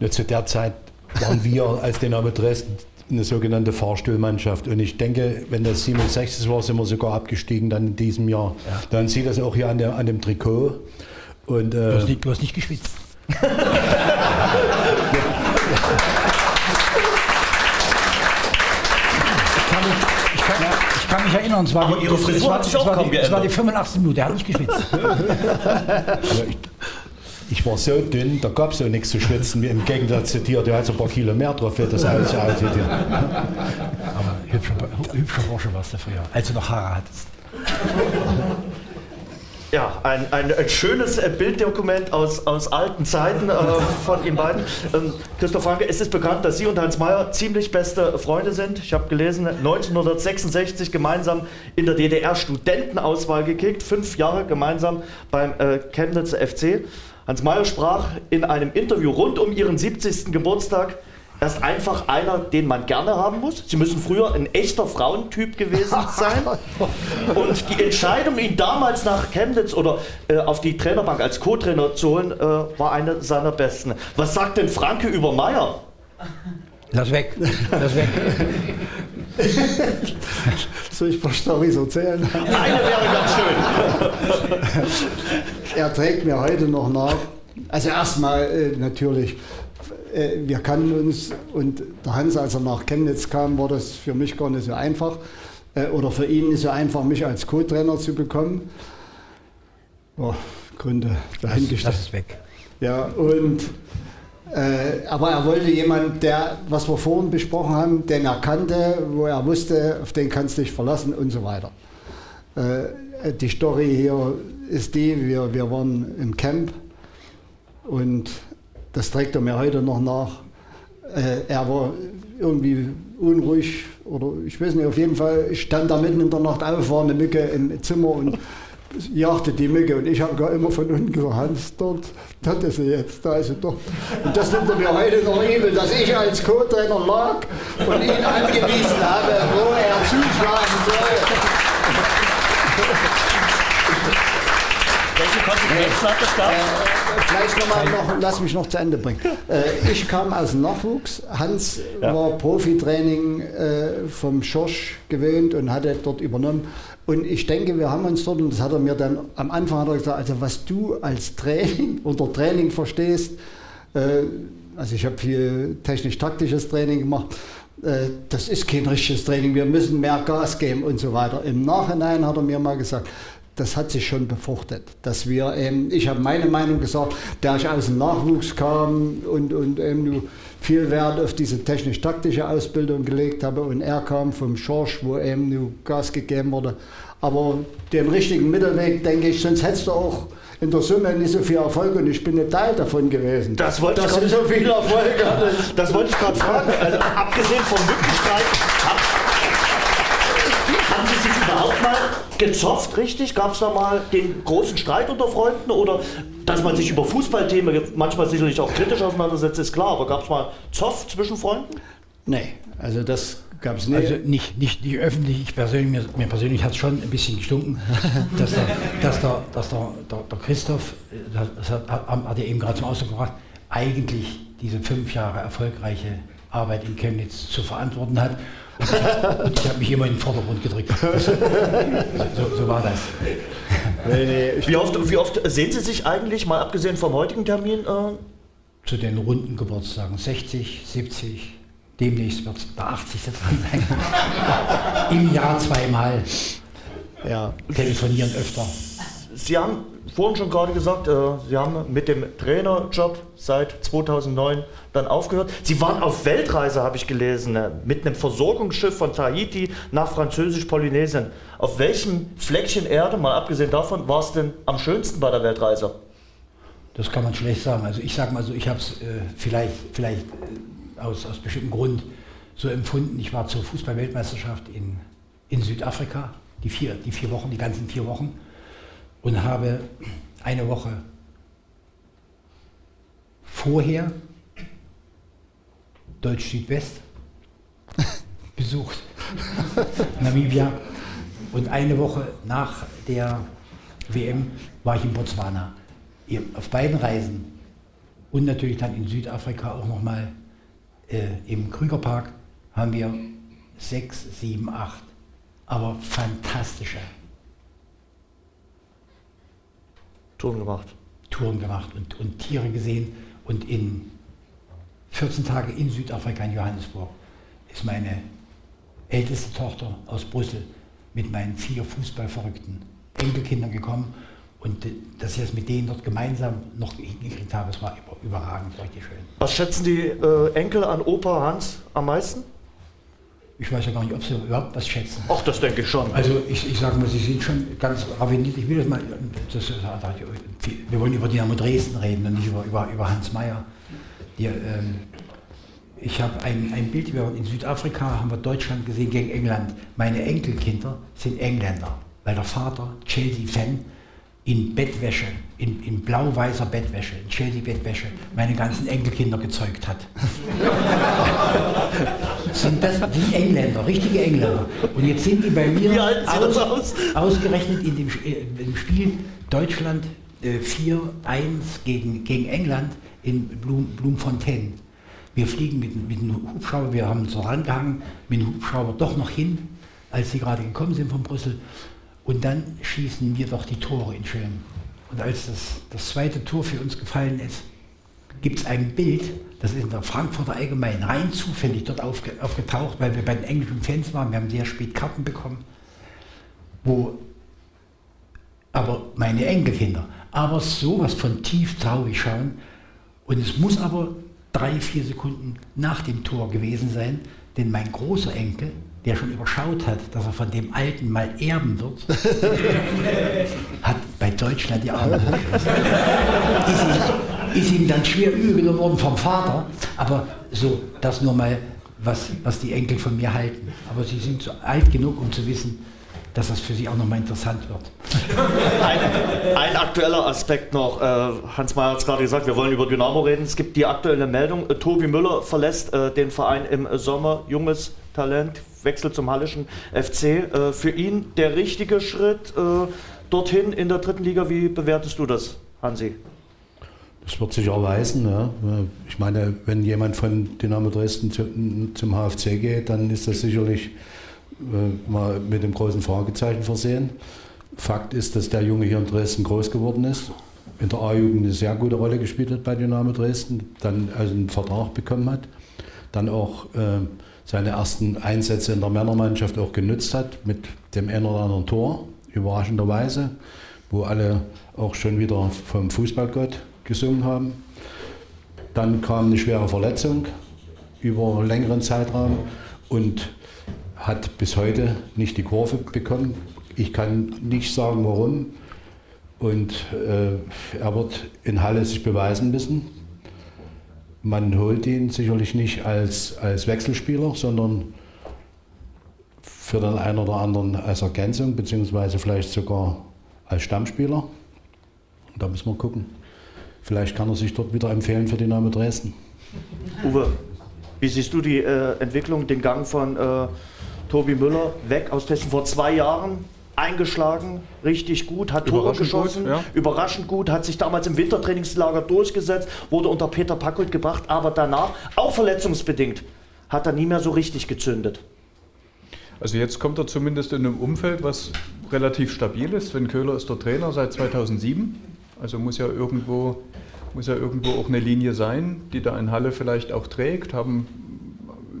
Ja, zu der Zeit waren wir als Dynamo Dresden eine sogenannte Fahrstuhlmannschaft. Und ich denke, wenn das 67 war, sind wir sogar abgestiegen dann in diesem Jahr. Ja. Dann sieht das auch hier an, der, an dem Trikot. Und, äh, du, hast nicht, du hast nicht geschwitzt. Ich kann mich erinnern, es war, Aber die, Ihre Frisur es war, es war, die, es war die 85 Minuten, er hat nicht geschwitzt. ich war so dünn, da gab es auch nichts zu schwitzen, im Gegensatz zu dir, du hast ein paar Kilo mehr drauf, für das alles aussieht. Aber hübscher, hübscher Bursche warst du früher, als du noch Haare hattest. Ja, ein, ein, ein schönes äh, Bilddokument aus, aus alten Zeiten äh, von Ihnen beiden. Ähm, Christoph Franke, es ist bekannt, dass Sie und Hans Mayer ziemlich beste Freunde sind. Ich habe gelesen, 1966 gemeinsam in der DDR Studentenauswahl gekickt, fünf Jahre gemeinsam beim äh, Chemnitzer FC. Hans Mayer sprach in einem Interview rund um Ihren 70. Geburtstag er ist einfach einer, den man gerne haben muss. Sie müssen früher ein echter Frauentyp gewesen sein. Und die Entscheidung, ihn damals nach Chemnitz oder äh, auf die Trainerbank als Co-Trainer zu holen, äh, war eine seiner besten. Was sagt denn Franke über Meier? Lass weg, lass weg. Soll ich ein paar Storys erzählen? Eine wäre ganz schön. er trägt mir heute noch nach. Also erstmal äh, natürlich äh, wir kannten uns und der Hans, als er nach Chemnitz kam, war das für mich gar nicht so einfach äh, oder für ihn nicht so einfach, mich als Co-Trainer zu bekommen. Oh, Gründe dahingestellt. Das ist weg. Ja, und äh, aber er wollte jemanden, der, was wir vorhin besprochen haben, den er kannte, wo er wusste, auf den kannst du dich verlassen und so weiter. Äh, die Story hier ist die, wir, wir waren im Camp und das trägt er mir heute noch nach. Äh, er war irgendwie unruhig oder ich weiß nicht, auf jeden Fall stand er mitten in der Nacht auf, war eine Mücke im Zimmer und jagte die Mücke und ich habe gar immer von unten gesagt, Hans, dort, dort ist sie jetzt, da ist sie doch. Und das nimmt er mir heute noch übel, dass ich als Co-Trainer lag und ihn angewiesen habe, wo er zuschlagen soll. Konsequenzen hat das gehabt? Äh, vielleicht nochmal, noch, lass mich noch zu Ende bringen. Äh, ich kam aus dem Nachwuchs. Hans ja. war Profitraining äh, vom Schorsch gewöhnt und hatte dort übernommen. Und ich denke, wir haben uns dort, und das hat er mir dann am Anfang hat er gesagt, also was du als Training unter Training verstehst, äh, also ich habe viel technisch-taktisches Training gemacht, äh, das ist kein richtiges Training, wir müssen mehr Gas geben und so weiter. Im Nachhinein hat er mir mal gesagt, das hat sich schon befruchtet. Dass wir, ähm, ich habe meine Meinung gesagt, da ich aus dem Nachwuchs kam und, und ähm, viel Wert auf diese technisch-taktische Ausbildung gelegt habe und er kam vom Schorsch, wo eben nur Gas gegeben wurde. Aber den richtigen Mittelweg, denke ich, sonst hättest du auch in der Summe nicht so viel Erfolg und ich bin ein Teil davon gewesen. Das wollte ich so viel Erfolg Das wollte ich gerade fragen. Also, abgesehen vom Möglichkeit, gezofft, richtig? Gab es da mal den großen Streit unter Freunden oder dass man sich über Fußballthemen manchmal sicherlich auch kritisch auseinandersetzt, ist klar, aber gab es mal Zoff zwischen Freunden? Nee, also das gab es nicht. Also nicht, nicht, nicht öffentlich, ich persönlich, mir, mir persönlich hat es schon ein bisschen gestunken, dass der, dass der, dass der, der, der Christoph, das hat, hat er eben gerade zum Ausdruck gebracht, eigentlich diese fünf Jahre erfolgreiche Arbeit in Chemnitz zu verantworten hat und ich habe mich immer in den Vordergrund gedrückt. So, so war das. Nee, nee. Wie, oft, wie, oft, sehen Sie sich eigentlich, mal abgesehen vom heutigen Termin? Äh Zu den runden Geburtstagen 60, 70, demnächst wird es der 80. dran sein. Im Jahr zweimal. Ja. Telefonieren öfter. Sie haben vorhin schon gerade gesagt, äh, Sie haben mit dem Trainerjob seit 2009 dann aufgehört. Sie waren auf Weltreise, habe ich gelesen, äh, mit einem Versorgungsschiff von Tahiti nach Französisch-Polynesien. Auf welchem Fleckchen Erde, mal abgesehen davon, war es denn am schönsten bei der Weltreise? Das kann man schlecht sagen. Also ich sage mal so, ich habe es äh, vielleicht, vielleicht äh, aus, aus bestimmten Grund so empfunden. Ich war zur Fußball-Weltmeisterschaft in, in Südafrika, die vier, die vier Wochen, die ganzen vier Wochen und habe eine Woche vorher Deutsch Südwest besucht, Namibia. Und eine Woche nach der WM war ich in Botswana. Auf beiden Reisen und natürlich dann in Südafrika auch nochmal äh, im Krügerpark haben wir sechs, sieben, acht, aber fantastische Touren gemacht. Touren gemacht und, und Tiere gesehen. Und in 14 Tagen in Südafrika, in Johannesburg, ist meine älteste Tochter aus Brüssel mit meinen vier Fußballverrückten Enkelkindern gekommen. Und dass ich es mit denen dort gemeinsam noch hingekriegt habe, das war überragend, richtig schön. Was schätzen die äh, Enkel an Opa Hans am meisten? Ich weiß ja gar nicht, ob Sie überhaupt was schätzen. Ach, das denke ich schon. Also ich, ich sage mal, Sie sind schon ganz raffiniert. Ich will das mal, das, wir wollen über Dynamo Dresden reden und nicht über, über, über Hans Meyer. Die, ähm, ich habe ein, ein Bild, wir in Südafrika, haben wir Deutschland gesehen gegen England. Meine Enkelkinder sind Engländer, weil der Vater, Chelsea-Fan, in Bettwäsche, in, in blau-weißer Bettwäsche, in Chelsea-Bettwäsche, meine ganzen Enkelkinder gezeugt hat. sind das die Engländer, richtige Engländer. Und jetzt sind die bei mir aus, aus? ausgerechnet in dem, in äh, dem, Spiel Deutschland äh, 4-1 gegen, gegen England in Blum, Blumfontaine. Wir fliegen mit, mit einem Hubschrauber, wir haben uns rangehangen, mit dem Hubschrauber doch noch hin, als sie gerade gekommen sind von Brüssel. Und dann schießen wir doch die Tore in Schön. Und als das, das zweite Tor für uns gefallen ist, gibt es ein Bild, das ist in der Frankfurter Allgemein rein zufällig dort aufge, aufgetaucht, weil wir bei den englischen Fans waren. Wir haben sehr spät Karten bekommen, wo aber meine Enkelkinder, aber sowas von tief traurig schauen. Und es muss aber drei, vier Sekunden nach dem Tor gewesen sein, denn mein großer Enkel, der schon überschaut hat, dass er von dem Alten mal erben wird, hat bei Deutschland die Arme ist, ihm, ist ihm dann schwer übel geworden vom Vater, aber so, das nur mal, was, was die Enkel von mir halten. Aber sie sind so alt genug, um zu wissen, dass das für Sie auch nochmal interessant wird. Ein, ein, aktueller Aspekt noch. Äh, Hans Mayer hat es gerade gesagt, wir wollen über Dynamo reden. Es gibt die aktuelle Meldung, äh, Tobi Müller verlässt äh, den Verein im Sommer. Junges Talent, Wechsel zum Hallischen FC. Für ihn der richtige Schritt dorthin in der dritten Liga. Wie bewertest du das, Hansi? Das wird sich erweisen. Ja. Ich meine, wenn jemand von Dynamo Dresden zu, zum HFC geht, dann ist das sicherlich mal mit dem großen Fragezeichen versehen. Fakt ist, dass der Junge hier in Dresden groß geworden ist, in der A-Jugend eine sehr gute Rolle gespielt hat bei Dynamo Dresden, dann also einen Vertrag bekommen hat, dann auch äh, seine ersten Einsätze in der Männermannschaft auch genützt hat mit dem einen oder anderen Tor, überraschenderweise, wo alle auch schon wieder vom Fußballgott gesungen haben. Dann kam eine schwere Verletzung über einen längeren Zeitraum und hat bis heute nicht die Kurve bekommen. Ich kann nicht sagen, warum. Und äh, er wird in Halle sich beweisen müssen. Man holt ihn sicherlich nicht als, als Wechselspieler, sondern für den einen oder anderen als Ergänzung, beziehungsweise vielleicht sogar als Stammspieler. Und da müssen wir gucken. Vielleicht kann er sich dort wieder empfehlen für Dynamo Dresden. Uwe, wie siehst du die äh, Entwicklung, den Gang von äh, Tobi Müller weg aus Testen vor zwei Jahren eingeschlagen, richtig gut, hat Tore geschossen, gut, ja. überraschend gut, hat sich damals im Wintertrainingslager durchgesetzt, wurde unter Peter Packult gebracht, aber danach, auch verletzungsbedingt, hat er nie mehr so richtig gezündet. Also jetzt kommt er zumindest in einem Umfeld, was relativ stabil ist. Sven Köhler ist der Trainer seit 2007, also muss ja irgendwo, muss ja irgendwo auch eine Linie sein, die da in Halle vielleicht auch trägt, haben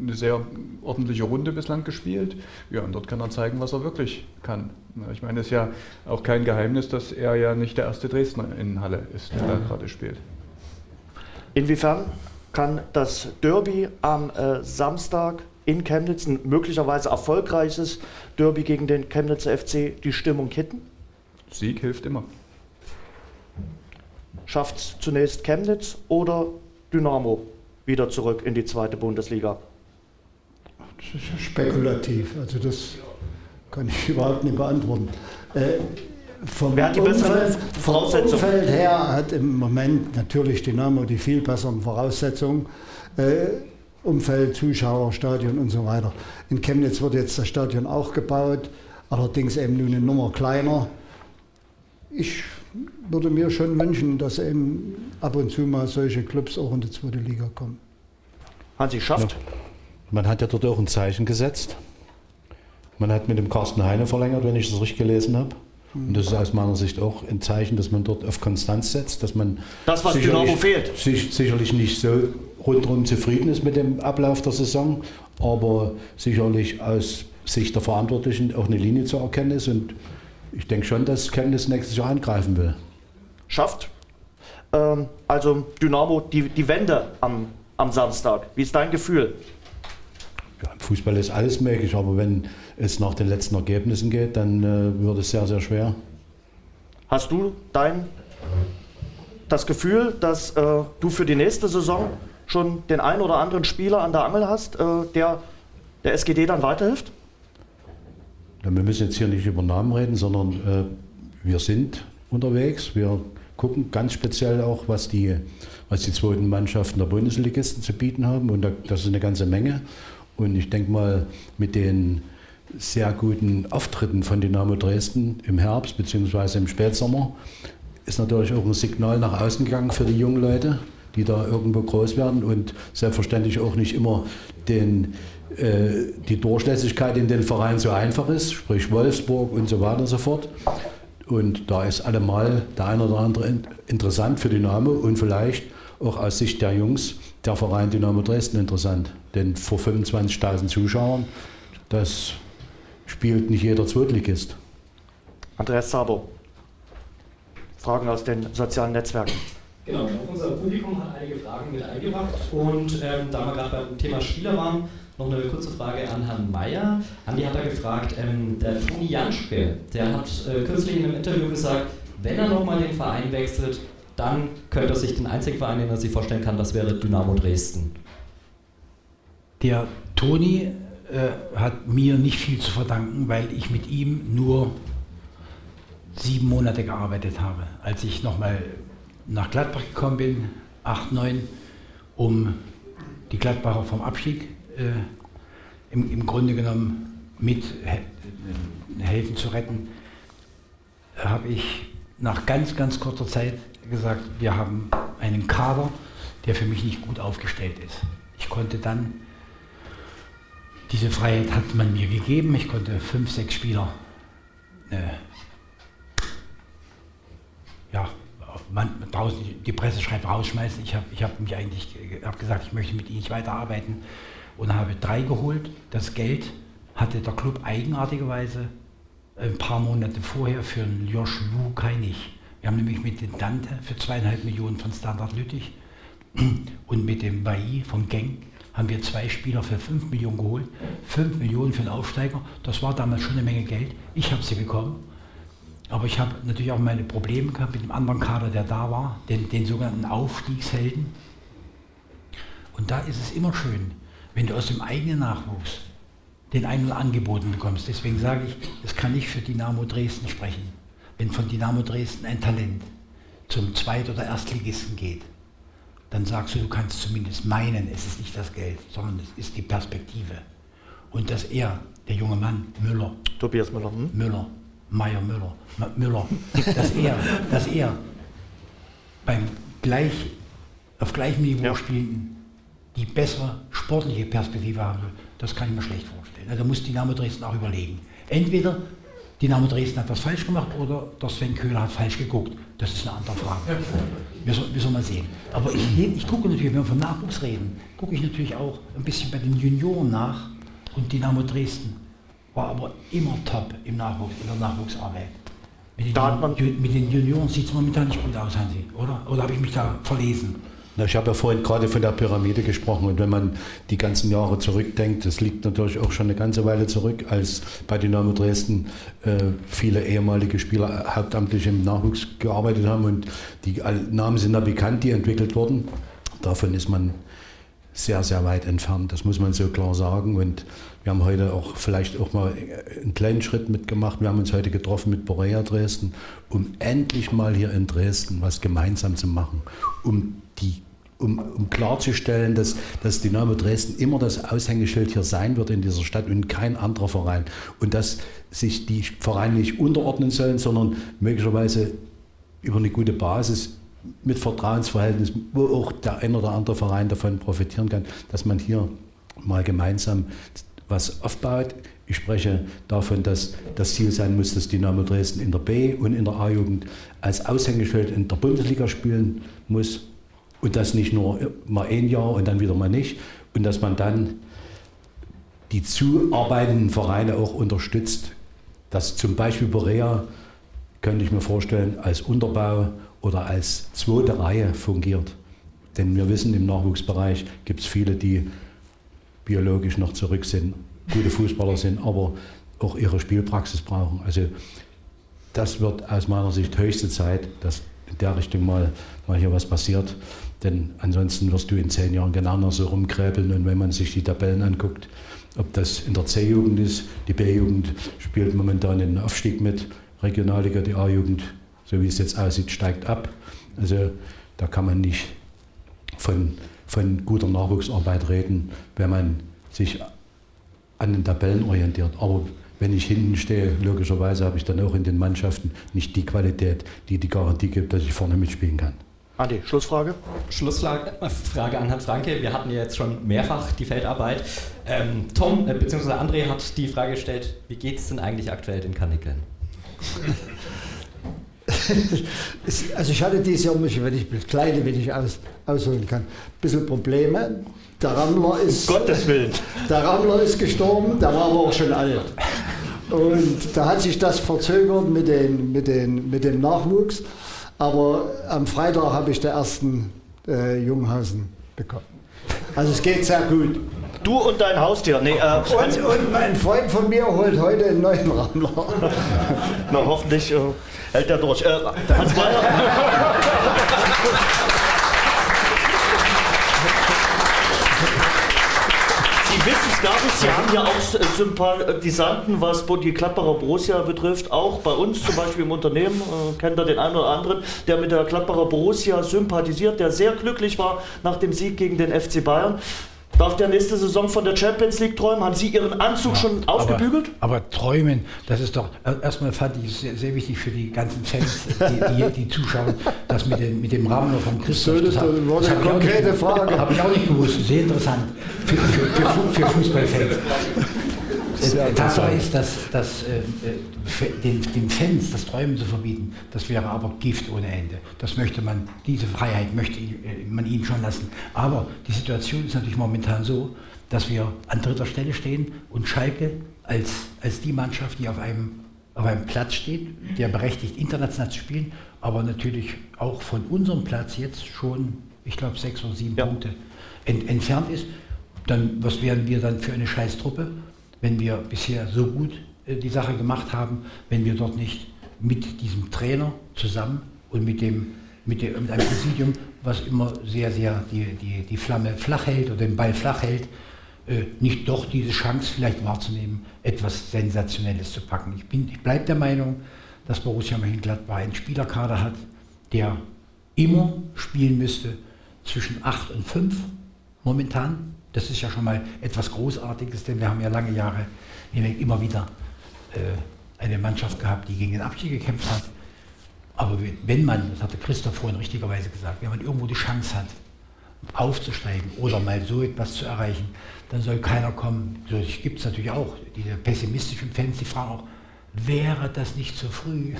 eine sehr ordentliche Runde bislang gespielt. Ja, und dort kann er zeigen, was er wirklich kann. Ich meine, es ist ja auch kein Geheimnis, dass er ja nicht der erste Dresdner in Halle ist, der ja. da gerade spielt. Inwiefern kann das Derby am äh, Samstag in Chemnitz, ein möglicherweise erfolgreiches Derby gegen den Chemnitzer FC, die Stimmung kitten? Sieg hilft immer. Schafft es zunächst Chemnitz oder Dynamo wieder zurück in die zweite Bundesliga? Spekulativ. Also das kann ich überhaupt nicht beantworten. Äh, vom Wer hat die Umfeld, Voraussetzungen? Umfeld her hat im Moment natürlich Dynamo die viel besseren Voraussetzungen. Äh, Umfeld, Zuschauer, Stadion und so weiter. In Chemnitz wird jetzt das Stadion auch gebaut, allerdings eben nur eine Nummer kleiner. Ich würde mir schon wünschen, dass eben ab und zu mal solche Clubs auch in die zweite Liga kommen. Hansi schafft. Ja. Man hat ja dort auch ein Zeichen gesetzt. Man hat mit dem Carsten Heine verlängert, wenn ich das richtig gelesen habe. Und das ist aus meiner Sicht auch ein Zeichen, dass man dort auf Konstanz setzt, dass man das, was Dynamo fehlt. Sich, sicherlich nicht so rundherum zufrieden ist mit dem Ablauf der Saison, aber sicherlich aus Sicht der Verantwortlichen auch eine Linie zu erkennen ist. Und ich denke schon, dass Chemnitz nächstes Jahr angreifen will. Schafft. Ähm, also Dynamo, die, die Wende am, am Samstag. Wie ist dein Gefühl? Ja, Im Fußball ist alles möglich, aber wenn es nach den letzten Ergebnissen geht, dann äh, wird es sehr, sehr schwer. Hast du dein das Gefühl, dass äh, du für die nächste Saison schon den einen oder anderen Spieler an der Angel hast, äh, der der SGD dann weiterhilft? Ja, wir müssen jetzt hier nicht über Namen reden, sondern äh, wir sind unterwegs. Wir gucken ganz speziell auch, was die, was die zweiten Mannschaften der Bundesligisten zu bieten haben. Und da, das ist eine ganze Menge. Und ich denke mal, mit den sehr guten Auftritten von Dynamo Dresden im Herbst bzw. im Spätsommer ist natürlich auch ein Signal nach außen gegangen für die jungen Leute, die da irgendwo groß werden und selbstverständlich auch nicht immer den, äh, die Durchlässigkeit in den Vereinen so einfach ist, sprich Wolfsburg und so weiter und so fort. Und da ist allemal der eine oder andere interessant für Dynamo und vielleicht auch aus Sicht der Jungs der Verein Dynamo Dresden interessant. Denn vor 25.000 Zuschauern, das spielt nicht jeder Zweitligist. Andreas Sabo, Fragen aus den sozialen Netzwerken. Genau, unser Publikum hat einige Fragen mit eingebracht und ähm, da wir gerade beim Thema Spieler waren, noch eine kurze Frage an Herrn Mayer. Andi hat da gefragt, ähm, der Toni Janschke, der hat äh, kürzlich in einem Interview gesagt, wenn er nochmal den Verein wechselt, dann könnte er sich den einzigen Verein, den er sich vorstellen kann, das wäre Dynamo Dresden. Der Toni äh, hat mir nicht viel zu verdanken, weil ich mit ihm nur sieben Monate gearbeitet habe. Als ich nochmal nach Gladbach gekommen bin, 8, 9, um die Gladbacher vom Abstieg äh, im, im, Grunde genommen mit he helfen zu retten, habe ich nach ganz, ganz kurzer Zeit gesagt, wir haben einen Kader, der für mich nicht gut aufgestellt ist. Ich konnte dann, diese Freiheit hat man mir gegeben, ich konnte fünf, sechs Spieler äh, ja, man, draußen die Presse schreibt rausschmeißen. Ich habe ich hab mich eigentlich hab gesagt, ich möchte mit ihnen nicht weiterarbeiten und habe drei geholt. Das Geld hatte der Club eigenartigerweise ein paar Monate vorher für einen Josh Lukai nicht. Wir haben nämlich mit dem Dante für zweieinhalb Millionen von Standard Lüttich und mit dem Bailly von Genk haben wir zwei Spieler für fünf Millionen geholt. Fünf Millionen für einen Aufsteiger, das war damals schon eine Menge Geld. Ich habe sie bekommen aber ich habe natürlich auch meine Probleme gehabt mit dem anderen Kader, der da war, den, den sogenannten Aufstiegshelden. Und da ist es immer schön, wenn du aus dem eigenen Nachwuchs den einen angeboten bekommst. Deswegen sage ich, das kann ich für Dynamo Dresden sprechen. Wenn von Dynamo Dresden ein Talent zum Zweit- oder Erstligisten geht, dann sagst du, du kannst zumindest meinen, es ist nicht das Geld, sondern es ist die Perspektive. Und dass er, der junge Mann, Müller, Tobias Müller, hm? Müller, Meier Müller, Müller, dass er, dass er beim gleich, auf gleichem Niveau ja. spielenden die bessere sportliche Perspektive haben will, das kann ich mir schlecht vorstellen. Da muss Dynamo Dresden auch überlegen. Entweder Dynamo Dresden hat was falsch gemacht oder der Sven Köhler hat falsch geguckt. Das ist eine andere Frage. Wir, soll, wir sollen mal sehen. Aber ich, ich gucke natürlich, wenn wir von Nachwuchs reden, gucke ich natürlich auch ein bisschen bei den Junioren nach und Dynamo Dresden war aber immer top im Nachwuchs, in der Nachwuchsarbeit. Mit den, da man mit den Junioren sieht es momentan nicht gut aus, Hansi, oder? Oder habe ich mich da verlesen? Ich habe ja vorhin gerade von der Pyramide gesprochen und wenn man die ganzen Jahre zurückdenkt, das liegt natürlich auch schon eine ganze Weile zurück, als bei Dynamo Dresden äh, viele ehemalige Spieler hauptamtlich im Nachwuchs gearbeitet haben und die Namen sind da bekannt, die entwickelt wurden. Davon ist man sehr, sehr weit entfernt, das muss man so klar sagen und wir haben heute auch vielleicht auch mal einen kleinen Schritt mitgemacht. Wir haben uns heute getroffen mit Borea Dresden, um endlich mal hier in Dresden was gemeinsam zu machen, um die um, um, klarzustellen, dass, dass Dynamo Dresden immer das Aushängeschild hier sein wird in dieser Stadt und kein anderer Verein. Und dass sich die Vereine nicht unterordnen sollen, sondern möglicherweise über eine gute Basis mit Vertrauensverhältnis, wo auch der ein oder andere Verein davon profitieren kann, dass man hier mal gemeinsam was aufbaut. Ich spreche davon, dass das Ziel sein muss, dass Dynamo Dresden in der B- und in der A-Jugend als Aushängeschild in der Bundesliga spielen muss. Und das nicht nur mal ein Jahr und dann wieder mal nicht. Und dass man dann die zuarbeitenden Vereine auch unterstützt. Dass zum Beispiel Borea, könnte ich mir vorstellen, als Unterbau oder als zweite Reihe fungiert. Denn wir wissen, im Nachwuchsbereich gibt es viele, die biologisch noch zurück sind, gute Fußballer sind, aber auch ihre Spielpraxis brauchen. Also das wird aus meiner Sicht höchste Zeit, dass in der Richtung mal, mal hier was passiert. Denn ansonsten wirst du in zehn Jahren genau so rumkräbeln. Und wenn man sich die Tabellen anguckt, ob das in der C-Jugend ist, die B-Jugend spielt momentan den Aufstieg mit, Regionalliga, die A-Jugend, so wie es jetzt aussieht, steigt ab. Also da kann man nicht von, von guter Nachwuchsarbeit reden, wenn man sich an den Tabellen orientiert. Aber wenn ich hinten stehe, logischerweise habe ich dann auch in den Mannschaften nicht die Qualität, die die Garantie gibt, dass ich vorne mitspielen kann. Andi, Schlussfrage? Schlussfrage an Herrn Franke. Wir hatten ja jetzt schon mehrfach die Feldarbeit. Ähm, Tom äh, bzw. André hat die Frage gestellt, wie geht es denn eigentlich aktuell den Kanickeln? also ich hatte dieses Jahr, wenn ich kleine, wenn ich aus, ausholen kann, ein bisschen Probleme. Der Rammler ist, um Gottes Willen. Der Rammler ist gestorben, der war aber auch schon alt. Und da hat sich das verzögert mit, den, mit, den, mit dem Nachwuchs. Aber am Freitag habe ich den ersten äh, Junghausen bekommen. Also es geht sehr gut. Du und dein Haustier. Nee, äh, und, und, mein Freund von mir holt heute einen neuen Rammler. Na, hoffentlich äh, hält er durch. Äh, Hans Meyer. Wissen es Sie haben ja auch Sympathisanten, was die Klapperer Borussia betrifft, auch bei uns zum Beispiel im Unternehmen, äh, kennt er den einen oder anderen, der mit der Klapperer Borussia sympathisiert, der sehr glücklich war nach dem Sieg gegen den FC Bayern. Darf der nächste Saison von der Champions League träumen? Haben Sie Ihren Anzug ja, schon aufgebügelt? Aber, aber, träumen, das ist doch, erstmal fand ich es sehr, sehr, wichtig für die ganzen Fans, die, die, die zuschauen, das mit dem, mit dem Rahmen von Christoph. Das, das, war eine konkrete Frage. Habe ich auch nicht gewusst, sehr interessant für, für, für, für Fußballfans. Äh, Tatsache ist, dass, dass äh, äh den, den, Fans das Träumen zu verbieten, das wäre aber Gift ohne Ende. Das möchte man, diese Freiheit möchte äh, man ihnen schon lassen. Aber die Situation ist natürlich momentan so, dass wir an dritter Stelle stehen und Schalke als, als die Mannschaft, die auf einem, auf einem Platz steht, der berechtigt, international zu spielen, aber natürlich auch von unserem Platz jetzt schon, ich glaube, sechs oder sieben ja. Punkte ent, entfernt ist. Dann, was wären wir dann für eine Scheißtruppe? Wenn wir bisher so gut äh, die Sache gemacht haben, wenn wir dort nicht mit diesem Trainer zusammen und mit, dem, mit, dem, mit einem Präsidium, was immer sehr, sehr die, die, die Flamme flach hält oder den Ball flach hält, äh, nicht doch diese Chance vielleicht wahrzunehmen, etwas Sensationelles zu packen. Ich, ich bleibe der Meinung, dass Borussia Mönchengladbach einen Spielerkader hat, der immer spielen müsste zwischen 8 und 5 momentan. Das ist ja schon mal etwas Großartiges, denn wir haben ja lange Jahre hinweg immer wieder äh, eine Mannschaft gehabt, die gegen den Abstieg gekämpft hat. Aber wenn man, das hatte Christoph vorhin richtigerweise gesagt, wenn man irgendwo die Chance hat, aufzusteigen oder mal so etwas zu erreichen, dann soll keiner kommen. So gibt es natürlich auch diese pessimistischen Fans, die fragen auch, wäre das nicht zu früh?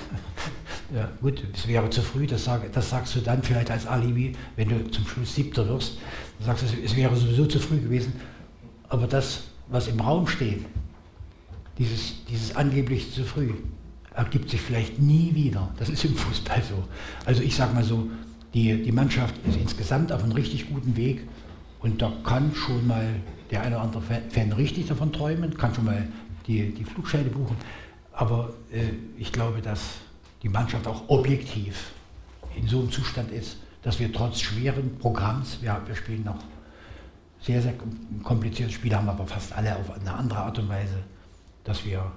ja, gut, es wäre zu früh, das, sag, das sagst du dann vielleicht als Alibi, wenn du zum Schluss Siebter wirst. Du sagst, es wäre sowieso zu früh gewesen. Aber das, was im Raum steht, dieses, dieses angeblich zu früh, ergibt sich vielleicht nie wieder. Das ist im Fußball so. Also ich sage mal so, die, die Mannschaft ist insgesamt auf einem richtig guten Weg und da kann schon mal der eine oder andere Fan richtig davon träumen, kann schon mal die, die Flugscheine buchen. Aber äh, ich glaube, dass die Mannschaft auch objektiv in so einem Zustand ist, dass wir trotz schweren Programms, ja, wir spielen noch sehr, sehr komplizierte Spiele, haben aber fast alle auf eine andere Art und Weise, dass wir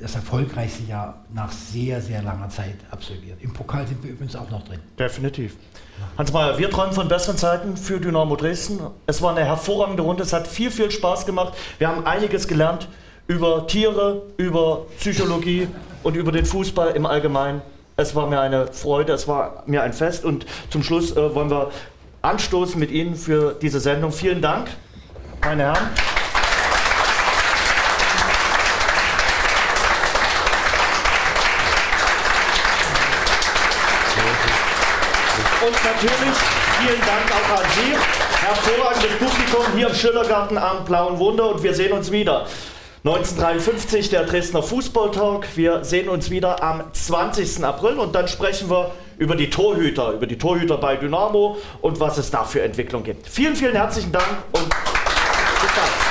das erfolgreichste Jahr nach sehr, sehr langer Zeit absolviert. Im Pokal sind wir übrigens auch noch drin. Definitiv. Hans Mayer, wir träumen von besseren Zeiten für Dynamo Dresden. Es war eine hervorragende Runde, es hat viel, viel Spaß gemacht. Wir haben einiges gelernt über Tiere, über Psychologie und über den Fußball im Allgemeinen. Es war mir eine Freude, es war mir ein Fest und zum Schluss äh, wollen wir anstoßen mit Ihnen für diese Sendung. Vielen Dank, meine Herren. Und natürlich vielen Dank auch an Sie. Hervorragendes Publikum hier im Schillergarten am Blauen Wunder und wir sehen uns wieder. 1953 der Dresdner Fußballtalk. Wir sehen uns wieder am 20. April und dann sprechen wir über die Torhüter, über die Torhüter bei Dynamo und was es da für Entwicklung gibt. Vielen, vielen herzlichen Dank und Stadt.